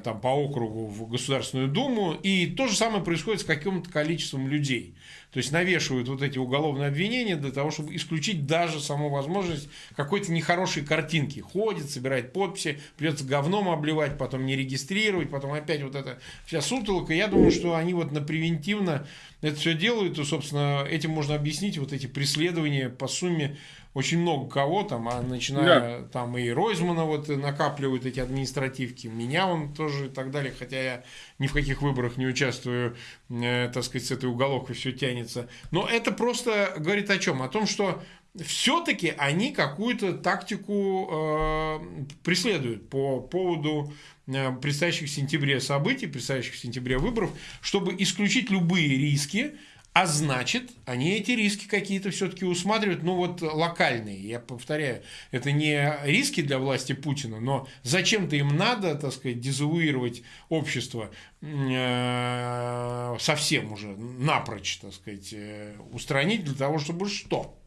там, по округу в Государственную Думу, и то же самое происходит с каким-то количеством людей. То есть навешивают вот эти уголовные обвинения для того, чтобы исключить даже саму возможность какой-то нехорошей картинки. Ходит, собирает подписи, придется говном обливать, потом не регистрировать, потом опять вот это вся сутолка. Я думаю, что они вот на превентивно это все делают, и, собственно, этим можно объяснить вот эти преследования по сумме очень много кого там, а начиная да. там и Ройзмана вот накапливают эти административки, меня он тоже и так далее, хотя я ни в каких выборах не участвую, э, так сказать, с этой уголовкой все тянется. Но это просто говорит о чем? О том, что все-таки они какую-то тактику э, преследуют по поводу э, предстоящих в сентябре событий, предстоящих в сентябре выборов, чтобы исключить любые риски, а значит, они эти риски какие-то все-таки усматривают, ну вот локальные. Я повторяю, это не риски для власти Путина, но зачем-то им надо, так сказать, дезавуировать общество э, совсем уже напрочь, так сказать, э, устранить для того, чтобы что?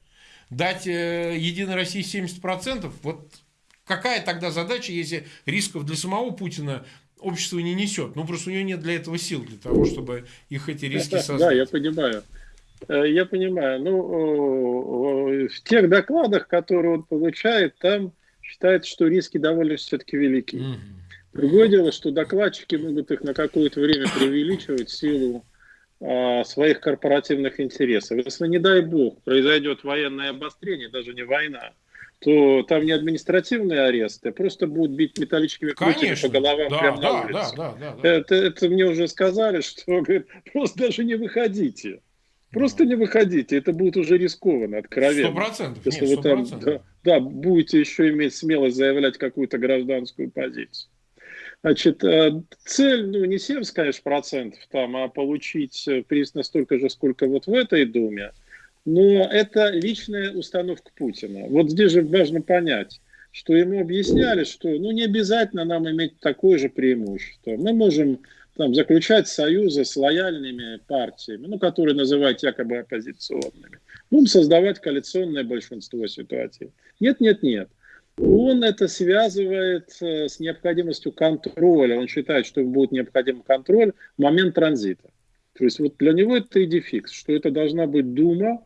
Дать э, Единой России 70%? Вот какая тогда задача, если рисков для самого Путина общество не несет. Ну, просто у нее нет для этого сил, для того, чтобы их эти риски создать. Да, я понимаю. Э, я понимаю. Ну, в тех докладах, которые он получает, там считается, что риски довольно все-таки велики. Угу. Другое дело, что докладчики могут их на какое-то время преувеличивать в силу а, своих корпоративных интересов. Если, не дай бог, произойдет военное обострение, даже не война, то там не административные аресты, а просто будут бить металлическими крутями по головам да, прямо да, на улице. Да, да, да, да. Это, это мне уже сказали, что говорит, просто даже не выходите. Просто не выходите, это будет уже рискованно, откровенно. Сто процентов. Если нет, вы там да, да, будете еще иметь смелость заявлять какую-то гражданскую позицию. Значит, э, цель, ну, не 70, конечно, процентов там, а получить приз настолько же, сколько вот в этой Думе. Но это личная установка Путина. Вот здесь же важно понять, что ему объясняли, что ну, не обязательно нам иметь такое же преимущество. Мы можем там, заключать союзы с лояльными партиями, ну, которые называют якобы оппозиционными. Будем создавать коалиционное большинство ситуаций. Нет, нет, нет. Он это связывает э, с необходимостью контроля. Он считает, что будет необходим контроль в момент транзита. То есть вот для него это идификс, что это должна быть Дума,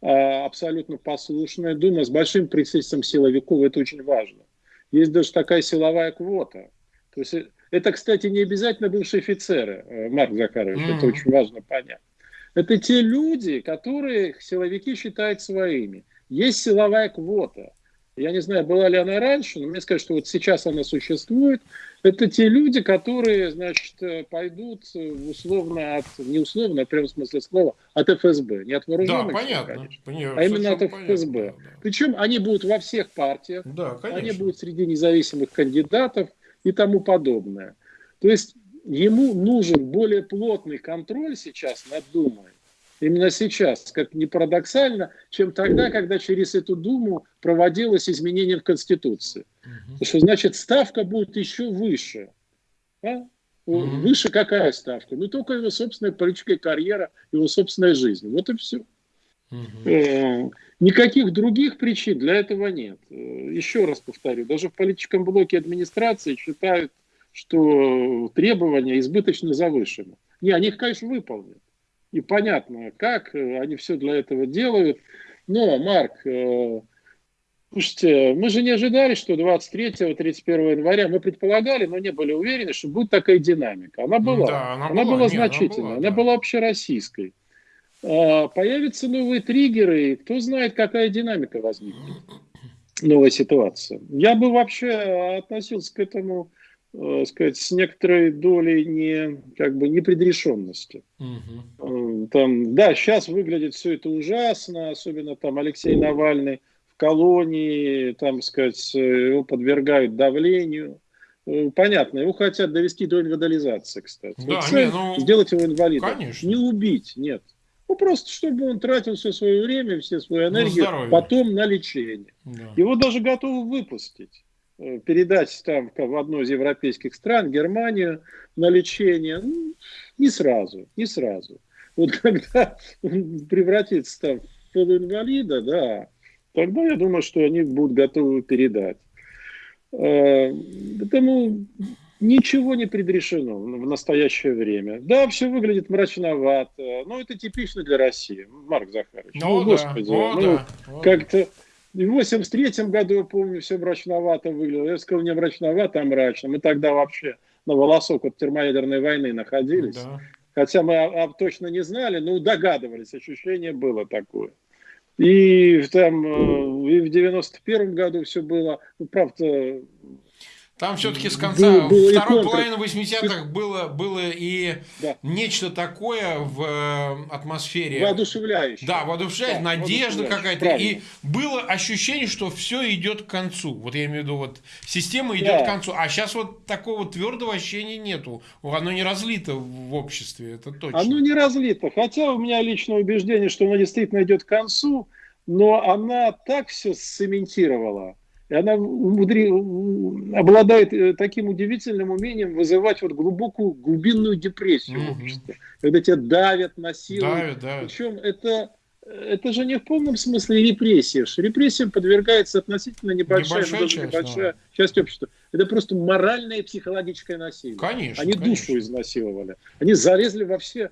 абсолютно послушная Дума с большим присутствием силовиков. Это очень важно. Есть даже такая силовая квота. То есть это, кстати, не обязательно бывшие офицеры, э, Марк Захарович, mm-hmm. это очень важно понять. Это те люди, которых силовики считают своими. Есть силовая квота. Я не знаю, была ли она раньше, но мне скажут, что вот сейчас она существует. Это те люди, которые, значит, пойдут условно от, не условно, а в смысле слова, от ФСБ. Не от вооруженных, да, понятно, конечно, понятно, а именно от ФСБ. Понятно, да, да. Причем они будут во всех партиях, да, конечно. они будут среди независимых кандидатов и тому подобное. То есть ему нужен более плотный контроль сейчас над Думой, именно сейчас, как ни парадоксально, чем тогда, когда через эту Думу проводилось изменение в Конституции. Потому что, значит, ставка будет еще выше. А? Выше какая ставка? Ну, только его собственная политическая карьера, его собственная жизнь. Вот и все. Угу. Никаких других причин для этого нет. Э, еще раз повторю, даже в политическом блоке администрации считают, что требования избыточно завышены. Не, они их, конечно, выполнят и понятно, как э, они все для этого делают. Но, Марк, э, слушайте, мы же не ожидали, что 23-31 января, мы предполагали, но не были уверены, что будет такая динамика. Она была, да, она, она была, была значительная, она была, да. она была общероссийской. А, появятся новые триггеры, и кто знает, какая динамика возникнет, новая ситуация. Я бы вообще относился к этому э, сказать, с некоторой долей не, как бы, непредрешенности. Угу. Там, да, сейчас выглядит все это ужасно, особенно там Алексей Навальный в колонии, там, сказать, его подвергают давлению. Э, понятно, его хотят довести до инвалидизации, кстати. Да, вот не, ну, сделать его инвалидом. Конечно. Не убить, нет. Ну, просто чтобы он тратил все свое время, все свою энергию потом на лечение. Да. Его даже готовы выпустить. Э, передать там в одну из европейских стран, Германию, на лечение, ну, не сразу, не сразу. Вот когда он превратится там в полуинвалида, да, тогда я думаю, что они будут готовы передать. Э, поэтому ничего не предрешено в настоящее время. Да, все выглядит мрачновато, но это типично для России, Марк Захарович. Ну, ну да, господи, ну, ну да, как-то в 83 году, я помню, все мрачновато выглядело. Я сказал, не мрачновато, а мрачно. Мы тогда вообще на волосок от термоядерной войны находились. Да. Хотя мы а, а, точно не знали, но догадывались, ощущение было такое. И там э, и в 91 году все было, ну, правда, там все-таки с конца был, второй половины 80-х было, было и да. нечто такое в э, атмосфере. Воодушевляющее. Да, воодушевляющее, да, надежда какая-то. И было ощущение, что все идет к концу. Вот я имею в виду, вот система идет да. к концу. А сейчас вот такого твердого ощущения нету. Оно не разлито в обществе, это точно. Оно не разлито. Хотя у меня личное убеждение, что оно действительно идет к концу, но она так все сцементировала и она умудри... обладает э, таким удивительным умением вызывать вот глубокую глубинную депрессию в обществе. Когда тебя давят, насилуют. Давят, давят. Причем это, это же не в полном смысле репрессия. Репрессиям подвергается относительно небольшая, небольшая, часть, небольшая да. часть общества. Это просто моральное и психологическое насилие. Конечно. Они конечно. душу изнасиловали. Они залезли во все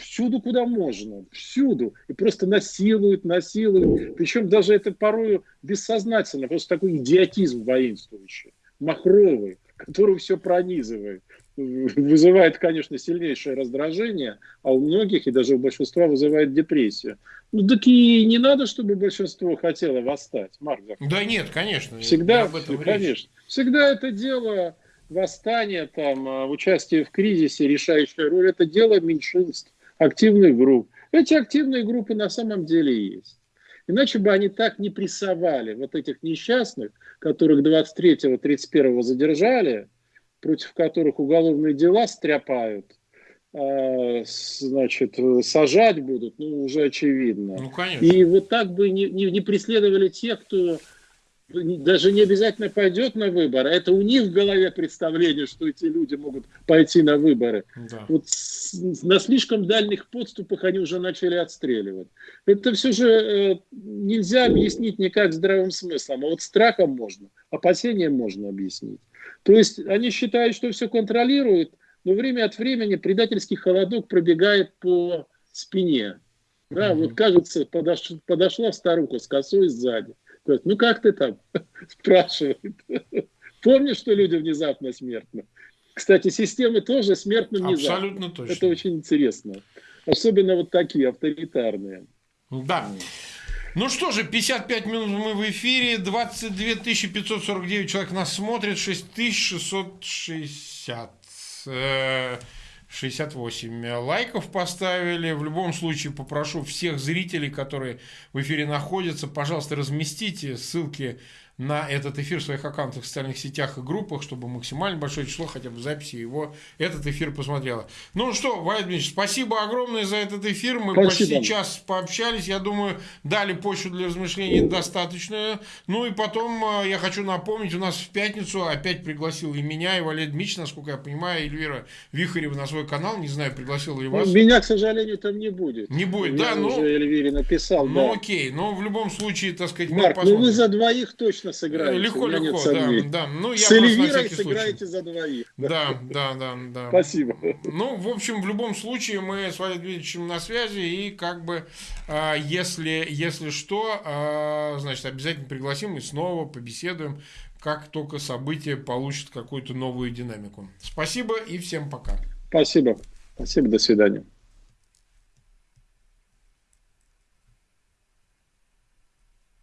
всюду, куда можно, всюду. И просто насилуют, насилуют. Причем даже это порою бессознательно, просто такой идиотизм воинствующий, махровый. который все пронизывает. Вызывает, конечно, сильнейшее раздражение, а у многих и даже у большинства вызывает депрессию. Ну так и не надо, чтобы большинство хотело восстать, Марк. Да нет, конечно. Всегда, об этом конечно. Всегда это дело восстания, там, а, участие в кризисе, решающая роль, это дело меньшинств, активных групп. Эти активные группы на самом деле есть. Иначе бы они так не прессовали вот этих несчастных, которых 23-31 задержали, против которых уголовные дела стряпают, а, значит, сажать будут, ну, уже очевидно. Ну, конечно. И вот так бы не, не, не преследовали тех, кто даже не обязательно пойдет на выборы, а это у них в голове представление, что эти люди могут пойти на выборы. Да. Вот на слишком дальних подступах они уже начали отстреливать. Это все же э, нельзя объяснить никак здравым смыслом, а вот страхом можно, опасением можно объяснить. То есть они считают, что все контролируют, но время от времени предательский холодок пробегает по спине. Да, угу. вот кажется, подош, подошла старуха с косой сзади Говорит, ну как ты там? Спрашивает. Помнишь, что люди внезапно смертны? Кстати, системы тоже смертны внезапно. Абсолютно точно. Это очень интересно. Особенно вот такие авторитарные. Да. Ну что же, 55 минут мы в эфире, 22 549 человек нас смотрит, 6660. 68 лайков поставили. В любом случае попрошу всех зрителей, которые в эфире находятся, пожалуйста, разместите ссылки на этот эфир в своих аккаунтах в социальных сетях и группах, чтобы максимально большое число хотя бы в записи его этот эфир посмотрело. Ну что, Валерий Дмитриевич, спасибо огромное за этот эфир. Мы спасибо. почти час пообщались. Я думаю, дали почву для размышлений достаточную. Ну и потом э, я хочу напомнить, у нас в пятницу опять пригласил и меня, и Валерий Дмитриевич, насколько я понимаю, Эльвира Вихарева на свой канал. Не знаю, пригласил ли ну, вас. Меня, к сожалению, там не будет. Не будет, я да? Ну, уже Эльвире написал. Ну да. окей, но в любом случае, так сказать, Марк, ну вы за двоих точно отлично сыграете. Легко, легко, да, да. Ну, я С Эльвирой сыграете за двоих. Да, да, да, да. Спасибо. Ну, в общем, в любом случае, мы с Валерием Дмитриевичем на связи, и как бы, а, если, если что, а, значит, обязательно пригласим и снова побеседуем, как только событие получит какую-то новую динамику. Спасибо и всем пока. Спасибо. Спасибо, до свидания.